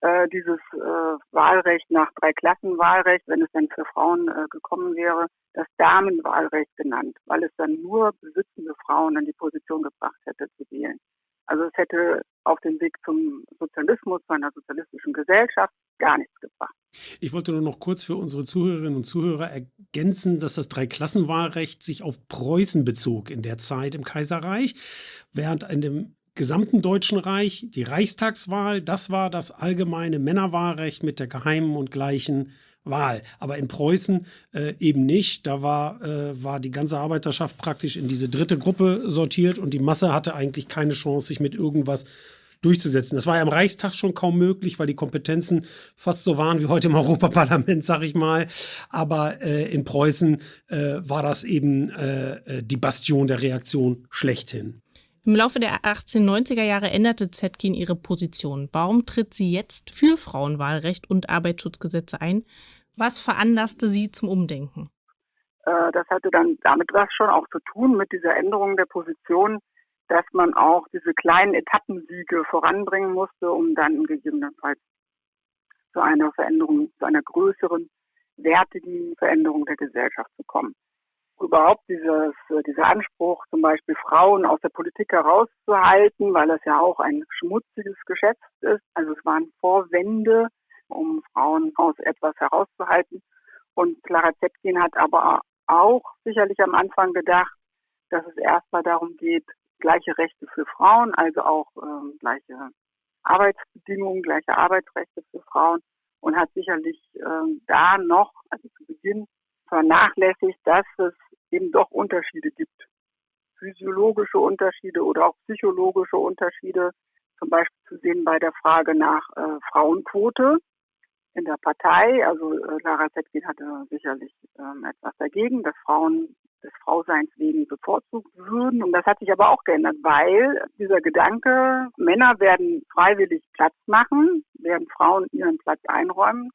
äh, dieses äh, Wahlrecht nach Dreiklassenwahlrecht, wenn es dann für Frauen äh, gekommen wäre, das Damenwahlrecht genannt, weil es dann nur besitzende Frauen in die Position gebracht hätte zu wählen. Also es hätte auf dem Weg zum Sozialismus, zu einer sozialistischen Gesellschaft gar nichts gebracht. Ich wollte nur noch kurz für unsere Zuhörerinnen und Zuhörer ergänzen, dass das Dreiklassenwahlrecht sich auf Preußen bezog in der Zeit im Kaiserreich, während in dem gesamten Deutschen Reich die Reichstagswahl, das war das allgemeine Männerwahlrecht mit der geheimen und gleichen Wahl. Aber in Preußen äh, eben nicht. Da war, äh, war die ganze Arbeiterschaft praktisch in diese dritte Gruppe sortiert und die Masse hatte eigentlich keine Chance, sich mit irgendwas durchzusetzen. Das war ja im Reichstag schon kaum möglich, weil die Kompetenzen fast so waren wie heute im Europaparlament, sag ich mal. Aber äh, in Preußen äh, war das eben äh, äh, die Bastion der Reaktion schlechthin. Im Laufe der 1890er Jahre änderte Zetkin ihre Position. Warum tritt sie jetzt für Frauenwahlrecht und Arbeitsschutzgesetze ein? Was veranlasste Sie zum Umdenken? Äh, das hatte dann damit was schon auch zu tun mit dieser Änderung der Position, dass man auch diese kleinen Etappensiege voranbringen musste, um dann gegebenenfalls zu einer Veränderung, zu einer größeren, wertigen Veränderung der Gesellschaft zu kommen. Überhaupt dieses, dieser Anspruch, zum Beispiel Frauen aus der Politik herauszuhalten, weil das ja auch ein schmutziges Geschäft ist. Also es waren Vorwände, um Frauen aus etwas herauszuhalten. Und Clara Zetkin hat aber auch sicherlich am Anfang gedacht, dass es erstmal darum geht, gleiche Rechte für Frauen, also auch ähm, gleiche Arbeitsbedingungen, gleiche Arbeitsrechte für Frauen und hat sicherlich ähm, da noch, also zu Beginn, vernachlässigt, dass es eben doch Unterschiede gibt. Physiologische Unterschiede oder auch psychologische Unterschiede, zum Beispiel zu sehen bei der Frage nach äh, Frauenquote in der Partei. Also äh, Lara Zetkin hatte sicherlich ähm, etwas dagegen, dass Frauen des Frauseins wegen bevorzugt würden. Und das hat sich aber auch geändert, weil dieser Gedanke, Männer werden freiwillig Platz machen, werden Frauen ihren Platz einräumen,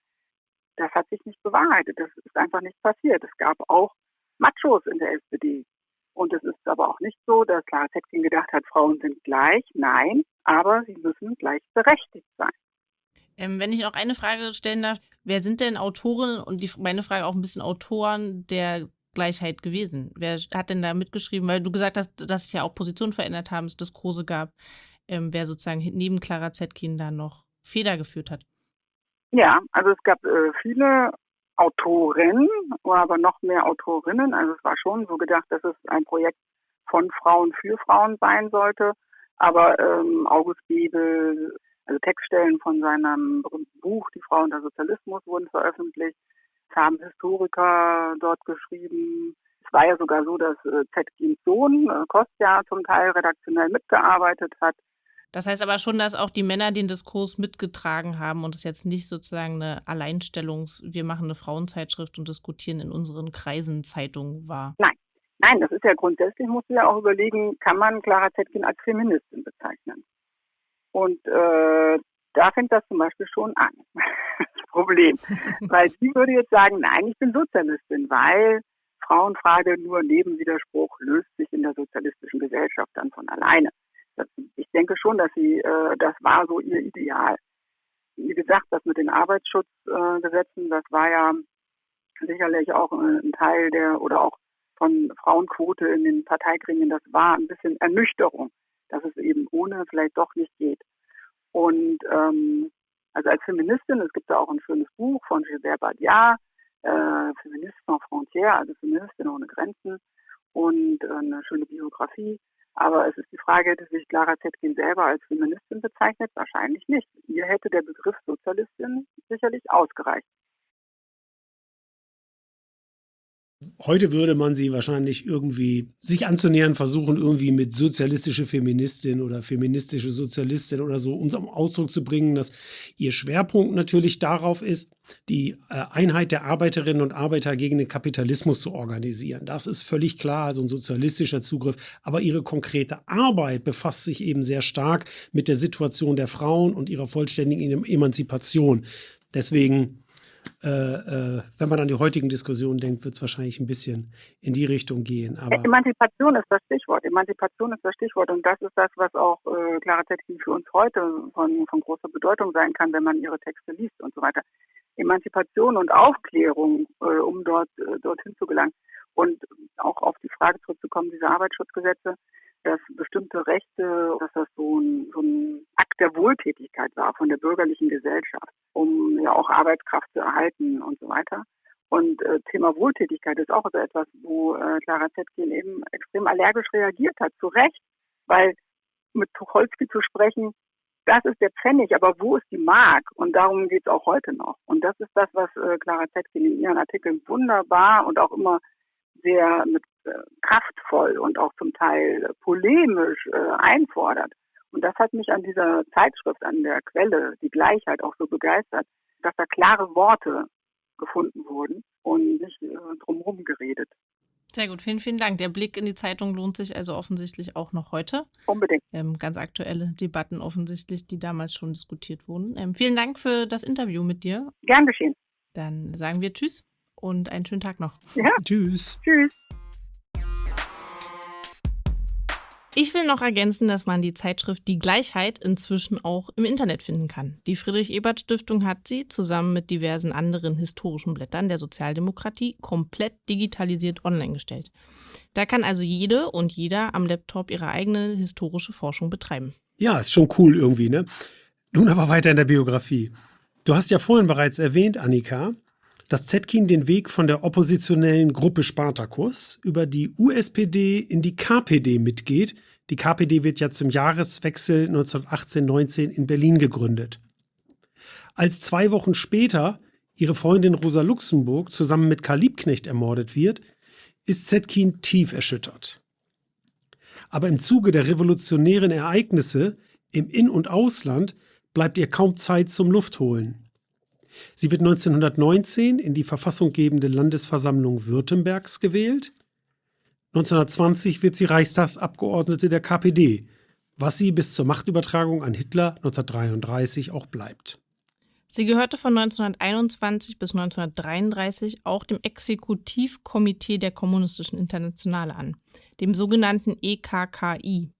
das hat sich nicht bewahrheitet. Das ist einfach nicht passiert. Es gab auch Machos in der SPD. Und es ist aber auch nicht so, dass Clara Zetkin gedacht hat, Frauen sind gleich. Nein, aber sie müssen gleichberechtigt sein. Ähm, wenn ich noch eine Frage stellen darf, wer sind denn Autoren und die, meine Frage auch ein bisschen Autoren der Gleichheit gewesen? Wer hat denn da mitgeschrieben? Weil du gesagt hast, dass sich ja auch Positionen verändert haben, es Diskurse gab, ähm, wer sozusagen neben Clara Zetkin da noch Feder geführt hat. Ja, also es gab äh, viele Autoren, aber noch mehr Autorinnen. Also es war schon so gedacht, dass es ein Projekt von Frauen für Frauen sein sollte. Aber ähm, August Bebel, also Textstellen von seinem Buch Die Frau und der Sozialismus wurden veröffentlicht. Es haben Historiker dort geschrieben. Es war ja sogar so, dass äh, Zetkins Sohn äh, Kostja zum Teil redaktionell mitgearbeitet hat. Das heißt aber schon, dass auch die Männer den Diskurs mitgetragen haben und es jetzt nicht sozusagen eine Alleinstellungs-, wir machen eine Frauenzeitschrift und diskutieren in unseren Kreisen Zeitung war. Nein. Nein, das ist ja grundsätzlich, muss man ja auch überlegen, kann man Clara Zetkin als Feministin bezeichnen? Und äh, da fängt das zum Beispiel schon an, das Problem. weil sie würde jetzt sagen, nein, ich bin Sozialistin, weil Frauenfrage nur Nebenwiderspruch löst sich in der sozialistischen Gesellschaft dann von alleine ich denke schon, dass sie, äh, das war so ihr Ideal. Wie gesagt, das mit den Arbeitsschutzgesetzen, das war ja sicherlich auch ein Teil der oder auch von Frauenquote in den Parteigremien, das war ein bisschen Ernüchterung, dass es eben ohne vielleicht doch nicht geht. Und ähm, also als Feministin, es gibt da auch ein schönes Buch von Gilbert Badiat, äh, Feminist sans frontières, also Feministin ohne Grenzen und äh, eine schöne Biografie. Aber es ist die Frage, dass sich Clara Zetkin selber als Feministin bezeichnet? Wahrscheinlich nicht. Ihr hätte der Begriff Sozialistin sicherlich ausgereicht. Heute würde man sie wahrscheinlich irgendwie sich anzunähern versuchen, irgendwie mit sozialistische Feministin oder feministische Sozialistin oder so, um zum Ausdruck zu bringen, dass ihr Schwerpunkt natürlich darauf ist, die äh, Einheit der Arbeiterinnen und Arbeiter gegen den Kapitalismus zu organisieren. Das ist völlig klar, also ein sozialistischer Zugriff. Aber ihre konkrete Arbeit befasst sich eben sehr stark mit der Situation der Frauen und ihrer vollständigen Emanzipation. Deswegen äh, äh, wenn man an die heutigen Diskussionen denkt, wird es wahrscheinlich ein bisschen in die Richtung gehen. Aber Emanzipation ist das Stichwort. Emanzipation ist das Stichwort. Und das ist das, was auch äh, Clara Zetkin für uns heute von, von großer Bedeutung sein kann, wenn man ihre Texte liest und so weiter. Emanzipation und Aufklärung, äh, um dort äh, dorthin zu gelangen. Und auch auf die Frage zurückzukommen, diese Arbeitsschutzgesetze, dass bestimmte Rechte, dass das so ein, so ein Akt der Wohltätigkeit war von der bürgerlichen Gesellschaft, um ja auch Arbeitskraft zu erhalten und so weiter. Und äh, Thema Wohltätigkeit ist auch so etwas, wo äh, Clara Zetkin eben extrem allergisch reagiert hat, zu Recht, weil mit Tucholsky zu sprechen, das ist der Pfennig, aber wo ist die Mark? Und darum geht es auch heute noch. Und das ist das, was äh, Clara Zetkin in ihren Artikeln wunderbar und auch immer sehr mit kraftvoll und auch zum Teil polemisch äh, einfordert. Und das hat mich an dieser Zeitschrift, an der Quelle, die Gleichheit auch so begeistert, dass da klare Worte gefunden wurden und nicht äh, drumherum geredet. Sehr gut, vielen, vielen Dank. Der Blick in die Zeitung lohnt sich also offensichtlich auch noch heute. Unbedingt. Ähm, ganz aktuelle Debatten offensichtlich, die damals schon diskutiert wurden. Ähm, vielen Dank für das Interview mit dir. Gern geschehen. Dann sagen wir Tschüss und einen schönen Tag noch. Ja. Tschüss. Tschüss. Ich will noch ergänzen, dass man die Zeitschrift Die Gleichheit inzwischen auch im Internet finden kann. Die Friedrich-Ebert-Stiftung hat sie zusammen mit diversen anderen historischen Blättern der Sozialdemokratie komplett digitalisiert online gestellt. Da kann also jede und jeder am Laptop ihre eigene historische Forschung betreiben. Ja, ist schon cool irgendwie, ne? Nun aber weiter in der Biografie. Du hast ja vorhin bereits erwähnt, Annika, dass Zetkin den Weg von der oppositionellen Gruppe Spartakus über die USPD in die KPD mitgeht. Die KPD wird ja zum Jahreswechsel 1918-19 in Berlin gegründet. Als zwei Wochen später ihre Freundin Rosa Luxemburg zusammen mit Karl Liebknecht ermordet wird, ist Zetkin tief erschüttert. Aber im Zuge der revolutionären Ereignisse im In- und Ausland bleibt ihr kaum Zeit zum Luftholen. Sie wird 1919 in die verfassunggebende Landesversammlung Württembergs gewählt. 1920 wird sie Reichstagsabgeordnete der KPD, was sie bis zur Machtübertragung an Hitler 1933 auch bleibt. Sie gehörte von 1921 bis 1933 auch dem Exekutivkomitee der Kommunistischen Internationale an, dem sogenannten EKKI.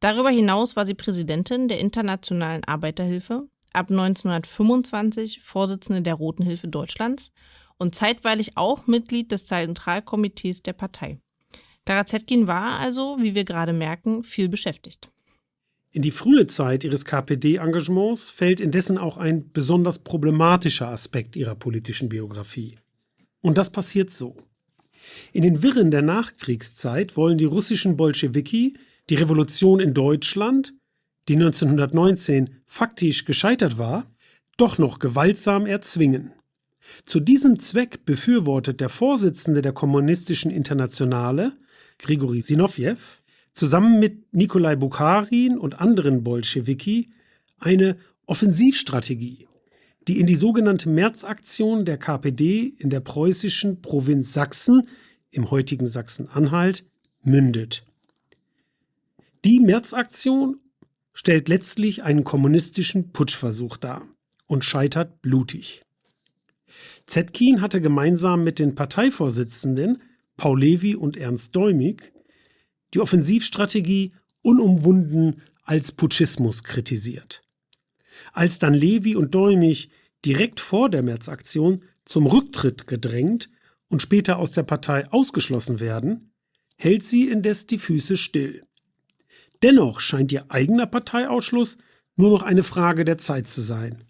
Darüber hinaus war sie Präsidentin der Internationalen Arbeiterhilfe, ab 1925 Vorsitzende der Roten Hilfe Deutschlands und zeitweilig auch Mitglied des Zentralkomitees der Partei. Clara Zetkin war also, wie wir gerade merken, viel beschäftigt. In die frühe Zeit ihres KPD-Engagements fällt indessen auch ein besonders problematischer Aspekt ihrer politischen Biografie. Und das passiert so. In den Wirren der Nachkriegszeit wollen die russischen Bolschewiki die Revolution in Deutschland, die 1919 faktisch gescheitert war, doch noch gewaltsam erzwingen. Zu diesem Zweck befürwortet der Vorsitzende der Kommunistischen Internationale, Grigori Sinowjew, zusammen mit Nikolai Bukharin und anderen Bolschewiki eine Offensivstrategie, die in die sogenannte Märzaktion der KPD in der preußischen Provinz Sachsen, im heutigen Sachsen-Anhalt, mündet. Die Märzaktion stellt letztlich einen kommunistischen Putschversuch dar und scheitert blutig. Zetkin hatte gemeinsam mit den Parteivorsitzenden Paul Levi und Ernst Däumig die Offensivstrategie unumwunden als Putschismus kritisiert. Als dann Levi und Däumig direkt vor der Märzaktion zum Rücktritt gedrängt und später aus der Partei ausgeschlossen werden, hält sie indes die Füße still. Dennoch scheint ihr eigener Parteiausschluss nur noch eine Frage der Zeit zu sein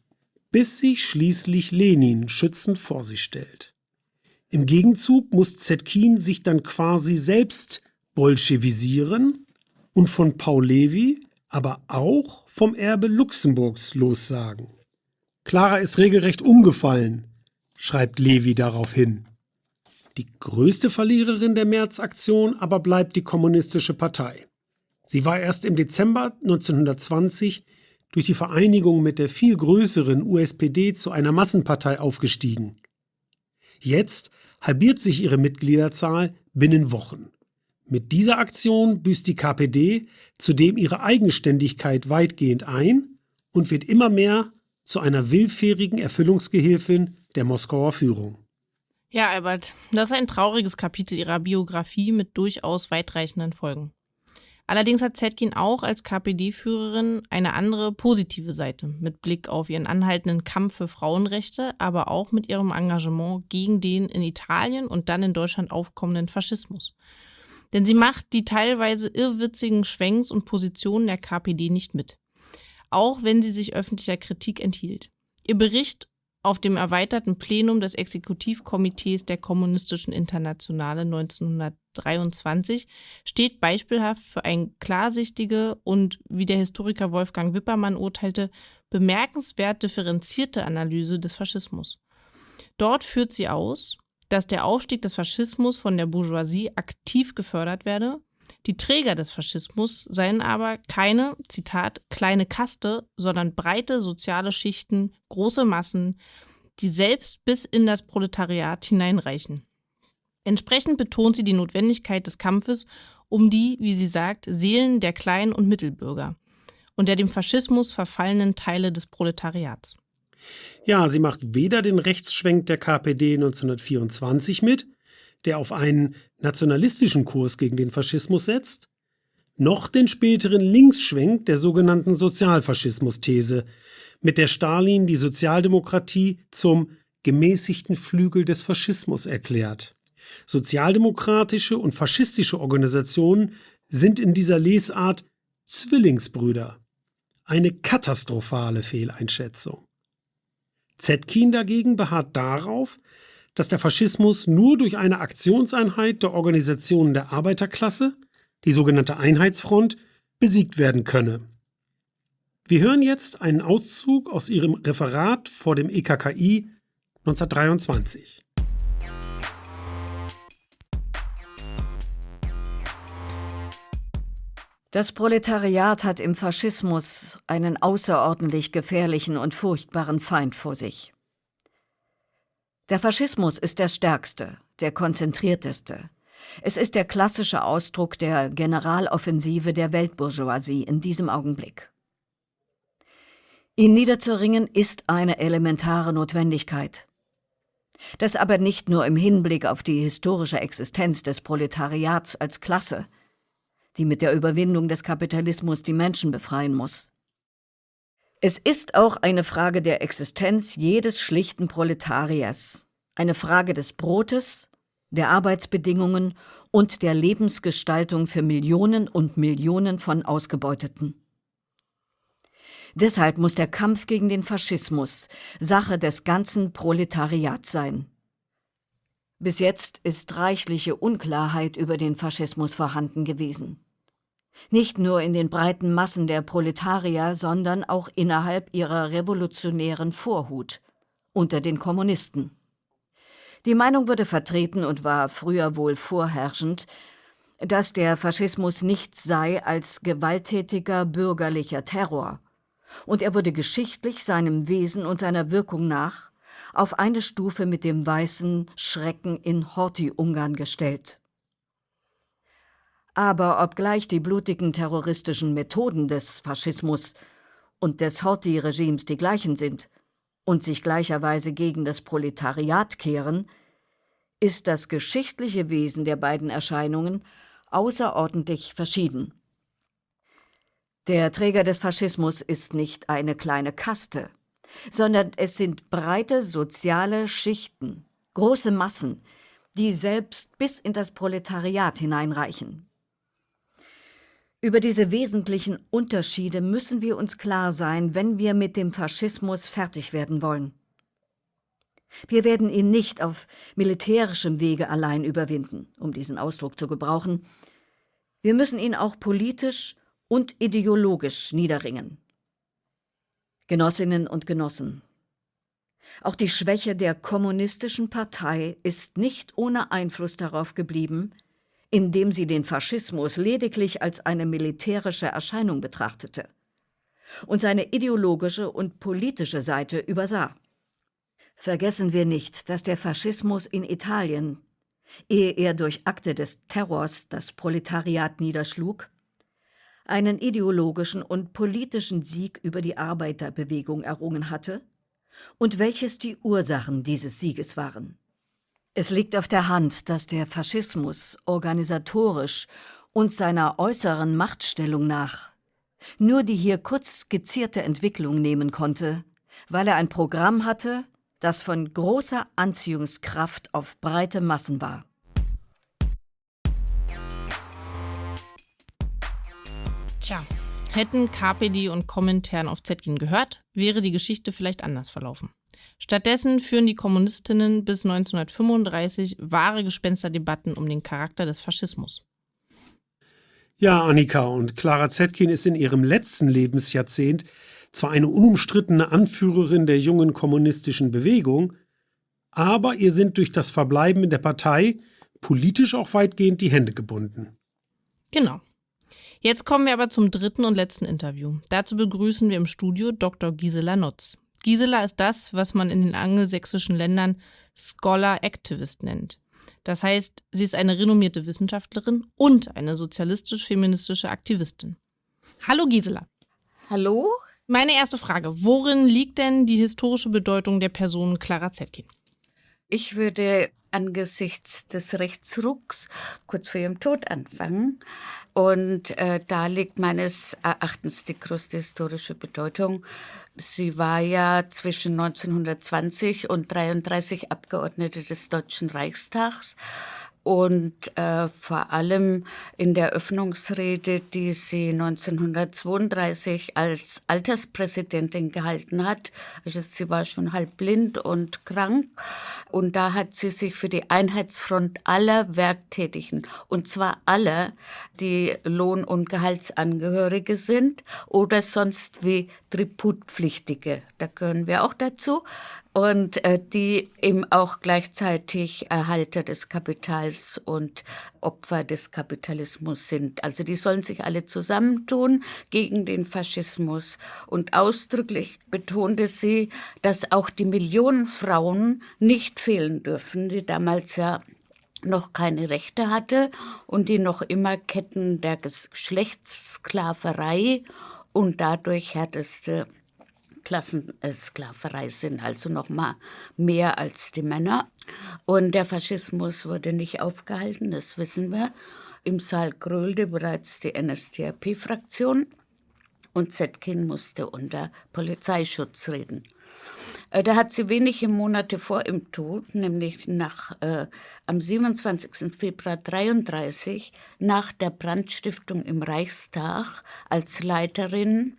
bis sich schließlich Lenin schützend vor sie stellt. Im Gegenzug muss Zetkin sich dann quasi selbst bolschewisieren und von Paul Levi, aber auch vom Erbe Luxemburgs lossagen. Clara ist regelrecht umgefallen, schreibt Levi darauf hin. Die größte Verliererin der Märzaktion aber bleibt die Kommunistische Partei. Sie war erst im Dezember 1920 durch die Vereinigung mit der viel größeren USPD zu einer Massenpartei aufgestiegen. Jetzt halbiert sich ihre Mitgliederzahl binnen Wochen. Mit dieser Aktion büßt die KPD zudem ihre Eigenständigkeit weitgehend ein und wird immer mehr zu einer willfährigen Erfüllungsgehilfin der Moskauer Führung. Ja, Albert, das ist ein trauriges Kapitel ihrer Biografie mit durchaus weitreichenden Folgen. Allerdings hat Zetkin auch als KPD-Führerin eine andere positive Seite mit Blick auf ihren anhaltenden Kampf für Frauenrechte, aber auch mit ihrem Engagement gegen den in Italien und dann in Deutschland aufkommenden Faschismus. Denn sie macht die teilweise irrwitzigen Schwenks und Positionen der KPD nicht mit. Auch wenn sie sich öffentlicher Kritik enthielt. Ihr Bericht auf dem erweiterten Plenum des Exekutivkomitees der Kommunistischen Internationale 1923 steht beispielhaft für eine klarsichtige und, wie der Historiker Wolfgang Wippermann urteilte, bemerkenswert differenzierte Analyse des Faschismus. Dort führt sie aus, dass der Aufstieg des Faschismus von der Bourgeoisie aktiv gefördert werde, die Träger des Faschismus seien aber keine, Zitat, kleine Kaste, sondern breite soziale Schichten, große Massen, die selbst bis in das Proletariat hineinreichen. Entsprechend betont sie die Notwendigkeit des Kampfes um die, wie sie sagt, Seelen der Klein- und Mittelbürger und der dem Faschismus verfallenen Teile des Proletariats. Ja, sie macht weder den Rechtsschwenk der KPD 1924 mit, der auf einen nationalistischen Kurs gegen den Faschismus setzt, noch den späteren Linksschwenk der sogenannten Sozialfaschismus-These, mit der Stalin die Sozialdemokratie zum gemäßigten Flügel des Faschismus erklärt. Sozialdemokratische und faschistische Organisationen sind in dieser Lesart Zwillingsbrüder. Eine katastrophale Fehleinschätzung. Zetkin dagegen beharrt darauf, dass der Faschismus nur durch eine Aktionseinheit der Organisationen der Arbeiterklasse, die sogenannte Einheitsfront, besiegt werden könne. Wir hören jetzt einen Auszug aus ihrem Referat vor dem EKKI 1923. Das Proletariat hat im Faschismus einen außerordentlich gefährlichen und furchtbaren Feind vor sich. Der Faschismus ist der stärkste, der konzentrierteste. Es ist der klassische Ausdruck der Generaloffensive der Weltbourgeoisie in diesem Augenblick. Ihn niederzuringen ist eine elementare Notwendigkeit. Das aber nicht nur im Hinblick auf die historische Existenz des Proletariats als Klasse. die mit der Überwindung des Kapitalismus die Menschen befreien muss. Es ist auch eine Frage der Existenz jedes schlichten Proletariers, eine Frage des Brotes, der Arbeitsbedingungen und der Lebensgestaltung für Millionen und Millionen von Ausgebeuteten. Deshalb muss der Kampf gegen den Faschismus Sache des ganzen Proletariats sein. Bis jetzt ist reichliche Unklarheit über den Faschismus vorhanden gewesen. Nicht nur in den breiten Massen der Proletarier, sondern auch innerhalb ihrer revolutionären Vorhut, unter den Kommunisten. Die Meinung wurde vertreten und war früher wohl vorherrschend, dass der Faschismus nichts sei als gewalttätiger bürgerlicher Terror, und er wurde geschichtlich seinem Wesen und seiner Wirkung nach auf eine Stufe mit dem weißen Schrecken in Horthy-Ungarn gestellt. Aber obgleich die blutigen terroristischen Methoden des Faschismus und des Horthy-Regimes die gleichen sind und sich gleicherweise gegen das Proletariat kehren, ist das geschichtliche Wesen der beiden Erscheinungen außerordentlich verschieden. Der Träger des Faschismus ist nicht eine kleine Kaste, sondern es sind breite soziale Schichten, große Massen, die selbst bis in das Proletariat hineinreichen. Über diese wesentlichen Unterschiede müssen wir uns klar sein, wenn wir mit dem Faschismus fertig werden wollen. Wir werden ihn nicht auf militärischem Wege allein überwinden, um diesen Ausdruck zu gebrauchen. Wir müssen ihn auch politisch und ideologisch niederringen. Genossinnen und Genossen, auch die Schwäche der kommunistischen Partei ist nicht ohne Einfluss darauf geblieben, indem sie den Faschismus lediglich als eine militärische Erscheinung betrachtete und seine ideologische und politische Seite übersah. Vergessen wir nicht, dass der Faschismus in Italien, ehe er durch Akte des Terrors das Proletariat niederschlug, einen ideologischen und politischen Sieg über die Arbeiterbewegung errungen hatte und welches die Ursachen dieses Sieges waren. Es liegt auf der Hand, dass der Faschismus organisatorisch und seiner äußeren Machtstellung nach nur die hier kurz skizzierte Entwicklung nehmen konnte, weil er ein Programm hatte, das von großer Anziehungskraft auf breite Massen war. Tja, hätten KPD und Kommentaren auf Zetkin gehört, wäre die Geschichte vielleicht anders verlaufen. Stattdessen führen die Kommunistinnen bis 1935 wahre Gespensterdebatten um den Charakter des Faschismus. Ja, Annika und Clara Zetkin ist in ihrem letzten Lebensjahrzehnt zwar eine unumstrittene Anführerin der jungen kommunistischen Bewegung, aber ihr sind durch das Verbleiben in der Partei politisch auch weitgehend die Hände gebunden. Genau. Jetzt kommen wir aber zum dritten und letzten Interview. Dazu begrüßen wir im Studio Dr. Gisela Nutz. Gisela ist das, was man in den angelsächsischen Ländern Scholar Activist nennt. Das heißt, sie ist eine renommierte Wissenschaftlerin und eine sozialistisch-feministische Aktivistin. Hallo Gisela. Hallo. Meine erste Frage, worin liegt denn die historische Bedeutung der Person Clara Zetkin? Ich würde angesichts des Rechtsrucks kurz vor ihrem Tod anfangen. Und äh, da liegt meines Erachtens die größte historische Bedeutung. Sie war ja zwischen 1920 und 33 Abgeordnete des Deutschen Reichstags und äh, vor allem in der Öffnungsrede, die sie 1932 als Alterspräsidentin gehalten hat. Also sie war schon halb blind und krank. Und da hat sie sich für die Einheitsfront aller Werktätigen und zwar aller, die Lohn- und Gehaltsangehörige sind oder sonst wie Tributpflichtige, da gehören wir auch dazu, und äh, die eben auch gleichzeitig Erhalter des Kapitals und Opfer des Kapitalismus sind. Also die sollen sich alle zusammentun gegen den Faschismus. Und ausdrücklich betonte sie, dass auch die Millionen Frauen nicht fehlen dürfen, die damals ja noch keine Rechte hatte und die noch immer Ketten der Geschlechtssklaverei und dadurch härteste Klassensklaverei sind, also noch mal mehr als die Männer. Und der Faschismus wurde nicht aufgehalten, das wissen wir. im Saal Grölde bereits die NSDAP-Fraktion und Zetkin musste unter Polizeischutz reden. Äh, da hat sie wenige Monate vor ihrem Tod, nämlich nach, äh, am 27. Februar 1933, nach der Brandstiftung im Reichstag als Leiterin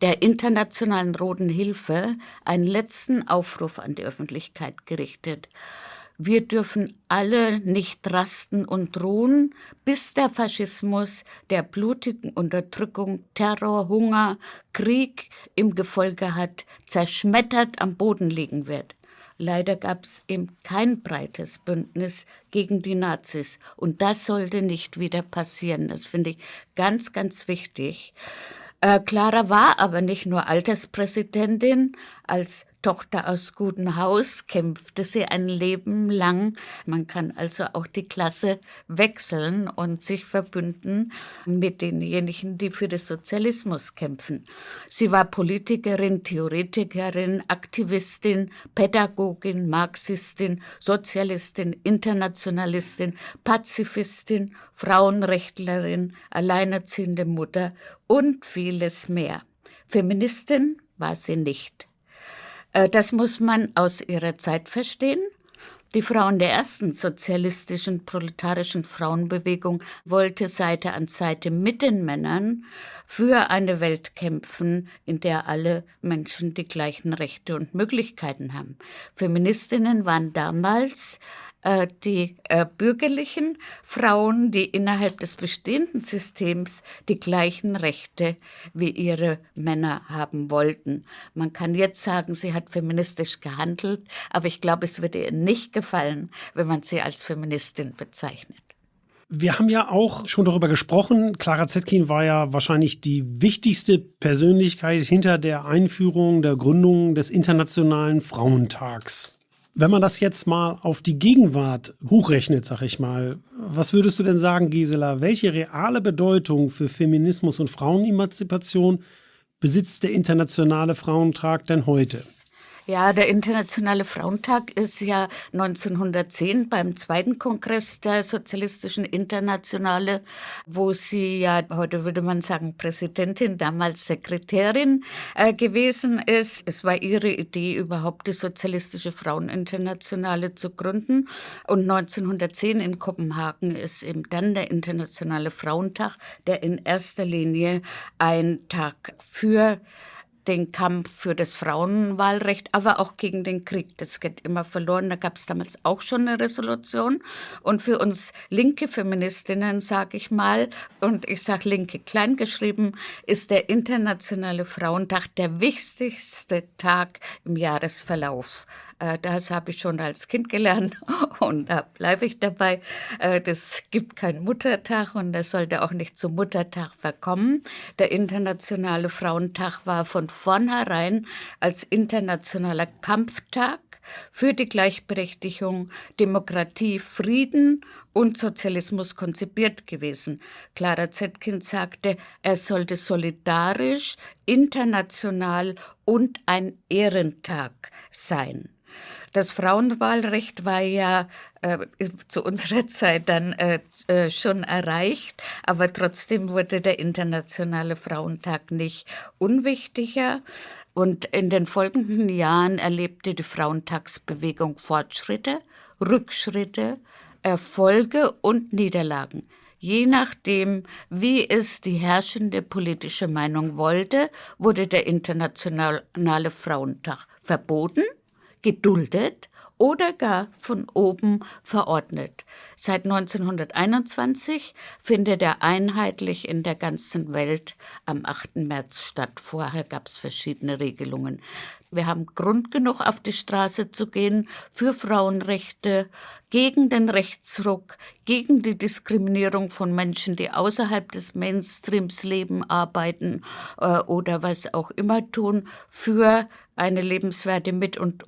der Internationalen Roten Hilfe einen letzten Aufruf an die Öffentlichkeit gerichtet. Wir dürfen alle nicht rasten und ruhen, bis der Faschismus der blutigen Unterdrückung, Terror, Hunger, Krieg im Gefolge hat, zerschmettert am Boden liegen wird. Leider gab es eben kein breites Bündnis gegen die Nazis. Und das sollte nicht wieder passieren. Das finde ich ganz, ganz wichtig. Äh, Clara war aber nicht nur Alterspräsidentin. Als Tochter aus gutem Haus kämpfte sie ein Leben lang. Man kann also auch die Klasse wechseln und sich verbünden mit denjenigen, die für den Sozialismus kämpfen. Sie war Politikerin, Theoretikerin, Aktivistin, Pädagogin, Marxistin, Sozialistin, Internationalistin, Pazifistin, Frauenrechtlerin, alleinerziehende Mutter und vieles mehr. Feministin war sie nicht. Äh, das muss man aus ihrer Zeit verstehen. Die Frauen der ersten sozialistischen proletarischen Frauenbewegung wollte Seite an Seite mit den Männern für eine Welt kämpfen, in der alle Menschen die gleichen Rechte und Möglichkeiten haben. Feministinnen waren damals die äh, bürgerlichen Frauen, die innerhalb des bestehenden Systems die gleichen Rechte wie ihre Männer haben wollten. Man kann jetzt sagen, sie hat feministisch gehandelt, aber ich glaube, es würde ihr nicht gefallen, wenn man sie als Feministin bezeichnet. Wir haben ja auch schon darüber gesprochen. Clara Zetkin war ja wahrscheinlich die wichtigste Persönlichkeit hinter der Einführung der Gründung des Internationalen Frauentags. Wenn man das jetzt mal auf die Gegenwart hochrechnet, sag ich mal, was würdest du denn sagen, Gisela? Welche reale Bedeutung für Feminismus und Frauenemanzipation besitzt der Internationale Frauentag denn heute? Ja, der Internationale Frauentag ist ja 1910 beim zweiten Kongress der Sozialistischen Internationale, wo sie ja, heute würde man sagen, Präsidentin, damals Sekretärin äh, gewesen ist. Es war ihre Idee, überhaupt die Sozialistische Fraueninternationale zu gründen. Und 1910 in Kopenhagen ist eben dann der Internationale Frauentag, der in erster Linie ein Tag für den Kampf für das Frauenwahlrecht, aber auch gegen den Krieg. Das geht immer verloren. Da gab es damals auch schon eine Resolution. Und für uns linke Feministinnen, sage ich mal, und ich sage linke kleingeschrieben, ist der Internationale Frauentag der wichtigste Tag im Jahresverlauf. Äh, das habe ich schon als Kind gelernt und da bleibe ich dabei. Äh, das gibt keinen Muttertag und das sollte auch nicht zum Muttertag verkommen. Der Internationale Frauentag war von vornherein als internationaler Kampftag für die Gleichberechtigung, Demokratie, Frieden und Sozialismus konzipiert gewesen. Clara Zetkin sagte, er sollte solidarisch, international und ein Ehrentag sein. Das Frauenwahlrecht war ja äh, zu unserer Zeit dann äh, äh, schon erreicht, aber trotzdem wurde der Internationale Frauentag nicht unwichtiger. Und in den folgenden Jahren erlebte die Frauentagsbewegung Fortschritte, Rückschritte, Erfolge und Niederlagen. Je nachdem, wie es die herrschende politische Meinung wollte, wurde der Internationale Frauentag verboten geduldet oder gar von oben verordnet. Seit 1921 findet er einheitlich in der ganzen Welt am 8. März statt. Vorher gab es verschiedene Regelungen. Wir haben Grund genug, auf die Straße zu gehen für Frauenrechte, gegen den Rechtsruck, gegen die Diskriminierung von Menschen, die außerhalb des Mainstreams leben, arbeiten äh, oder was auch immer tun, für eine lebenswerte Mit- und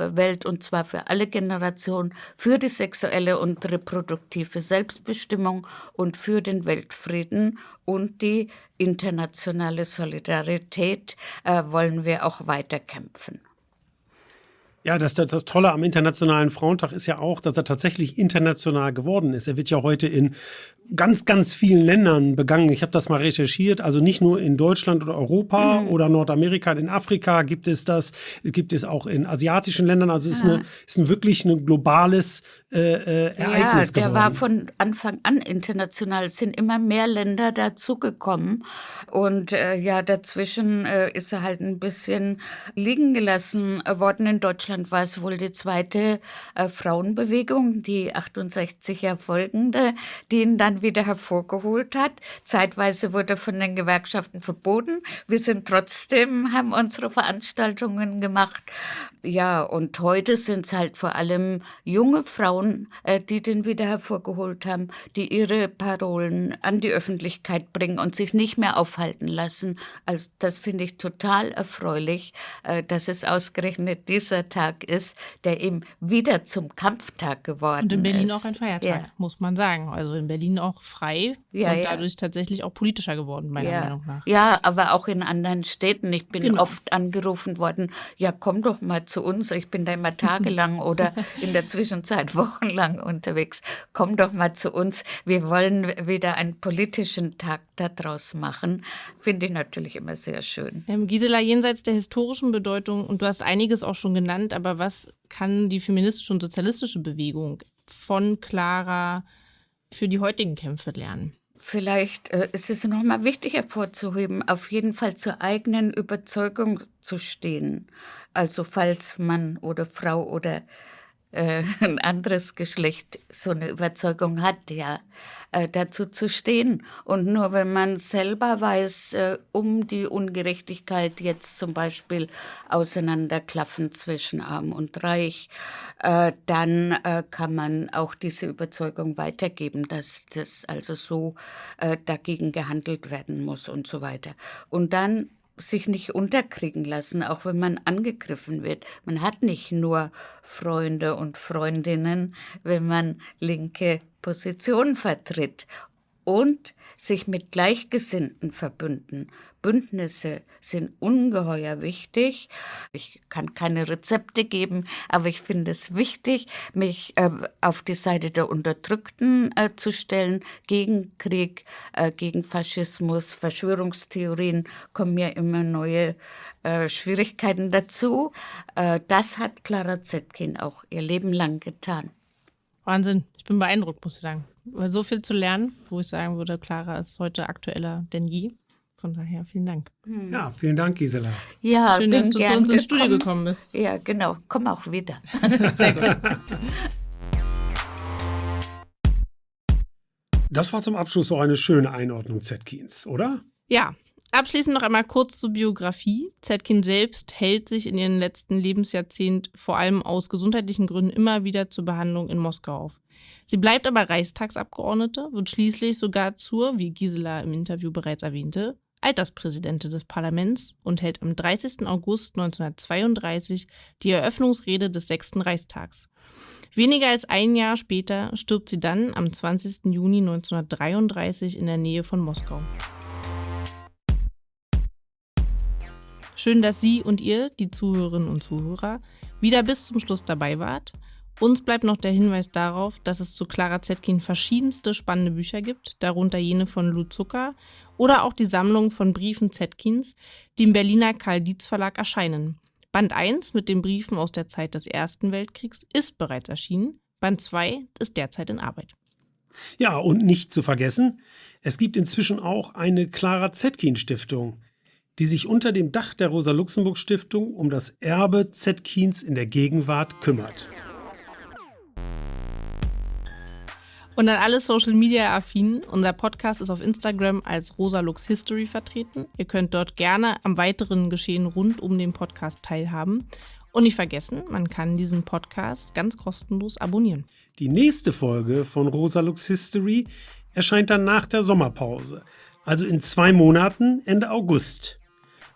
Umwelt und zwar für alle Generationen, für die sexuelle und reproduktive Selbstbestimmung und für den Weltfrieden und die internationale Solidarität äh, wollen wir auch weiterkämpfen. Ja, das, das, das Tolle am Internationalen Frauentag ist ja auch, dass er tatsächlich international geworden ist. Er wird ja heute in ganz, ganz vielen Ländern begangen. Ich habe das mal recherchiert. Also nicht nur in Deutschland oder Europa mhm. oder Nordamerika, in Afrika gibt es das. Es gibt es auch in asiatischen Ländern. Also es ist, eine, ist ein wirklich ein globales äh, äh, Ereignis ja, der geworden. war von Anfang an international. Es sind immer mehr Länder dazugekommen. Und äh, ja, dazwischen äh, ist er halt ein bisschen liegen gelassen worden. In Deutschland war es wohl die zweite äh, Frauenbewegung, die 68 Jahre folgende, die ihn dann wieder hervorgeholt hat. Zeitweise wurde von den Gewerkschaften verboten. Wir sind trotzdem, haben unsere Veranstaltungen gemacht. Ja, und heute sind es halt vor allem junge Frauen, äh, die den wieder hervorgeholt haben, die ihre Parolen an die Öffentlichkeit bringen und sich nicht mehr aufhalten lassen. Also das finde ich total erfreulich, äh, dass es ausgerechnet dieser Tag ist, der eben wieder zum Kampftag geworden ist. Und in Berlin ist. auch ein Feiertag, ja. muss man sagen. Also in Berlin auch frei ja, und dadurch tatsächlich auch politischer geworden, meiner ja. Meinung nach. Ja, aber auch in anderen Städten. Ich bin genau. oft angerufen worden, ja, komm doch mal zu uns. Ich bin da immer tagelang oder in der Zwischenzeit wochenlang unterwegs. Komm doch mal zu uns. Wir wollen wieder einen politischen Tag daraus machen. Finde ich natürlich immer sehr schön. Gisela, jenseits der historischen Bedeutung, und du hast einiges auch schon genannt, aber was kann die feministische und sozialistische Bewegung von Clara für die heutigen Kämpfe lernen? Vielleicht äh, ist es nochmal wichtig hervorzuheben, auf jeden Fall zur eigenen Überzeugung zu stehen. Also falls Mann oder Frau oder äh, ein anderes Geschlecht so eine Überzeugung hat, ja, äh, dazu zu stehen. Und nur wenn man selber weiß, äh, um die Ungerechtigkeit jetzt zum Beispiel auseinanderklaffen zwischen Arm und Reich, äh, dann äh, kann man auch diese Überzeugung weitergeben, dass das also so äh, dagegen gehandelt werden muss und so weiter. Und dann sich nicht unterkriegen lassen, auch wenn man angegriffen wird. Man hat nicht nur Freunde und Freundinnen, wenn man linke Position vertritt und sich mit Gleichgesinnten verbünden. Bündnisse sind ungeheuer wichtig. Ich kann keine Rezepte geben, aber ich finde es wichtig, mich äh, auf die Seite der Unterdrückten äh, zu stellen, gegen Krieg, äh, gegen Faschismus, Verschwörungstheorien kommen ja immer neue äh, Schwierigkeiten dazu. Äh, das hat Clara Zetkin auch ihr Leben lang getan. Wahnsinn, ich bin beeindruckt, muss ich sagen. Weil so viel zu lernen, wo ich sagen würde, Clara ist heute aktueller denn je. Von daher vielen Dank. Hm. Ja, vielen Dank, Gisela. Ja, schön, dass du zu uns ins Studio gekommen bist. Ja, genau. Komm auch wieder. Sehr gut. Das war zum Abschluss doch eine schöne Einordnung Zetkins, oder? Ja, Abschließend noch einmal kurz zur Biografie. Zetkin selbst hält sich in ihrem letzten Lebensjahrzehnt vor allem aus gesundheitlichen Gründen immer wieder zur Behandlung in Moskau auf. Sie bleibt aber Reichstagsabgeordnete, wird schließlich sogar zur, wie Gisela im Interview bereits erwähnte, Alterspräsidentin des Parlaments und hält am 30. August 1932 die Eröffnungsrede des sechsten Reichstags. Weniger als ein Jahr später stirbt sie dann am 20. Juni 1933 in der Nähe von Moskau. Schön, dass Sie und ihr, die Zuhörerinnen und Zuhörer, wieder bis zum Schluss dabei wart. Uns bleibt noch der Hinweis darauf, dass es zu Clara Zetkin verschiedenste spannende Bücher gibt, darunter jene von Lou Zucker oder auch die Sammlung von Briefen Zetkins, die im Berliner Karl Dietz Verlag erscheinen. Band 1 mit den Briefen aus der Zeit des Ersten Weltkriegs ist bereits erschienen, Band 2 ist derzeit in Arbeit. Ja, und nicht zu vergessen, es gibt inzwischen auch eine Clara Zetkin Stiftung die sich unter dem Dach der Rosa-Luxemburg-Stiftung um das Erbe Zetkins in der Gegenwart kümmert. Und an alle Social Media affinen, unser Podcast ist auf Instagram als Rosalux History vertreten. Ihr könnt dort gerne am weiteren Geschehen rund um den Podcast teilhaben. Und nicht vergessen, man kann diesen Podcast ganz kostenlos abonnieren. Die nächste Folge von Rosalux History erscheint dann nach der Sommerpause, also in zwei Monaten Ende August.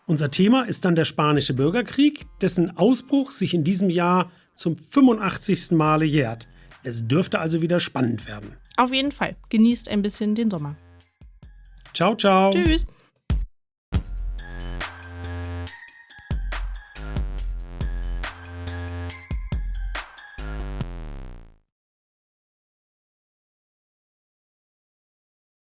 Unser Thema ist dann der Spanische Bürgerkrieg, dessen Ausbruch sich in diesem Jahr zum 85. Male jährt. Es dürfte also wieder spannend werden. Auf jeden Fall. Genießt ein bisschen den Sommer. Ciao, ciao. Tschüss.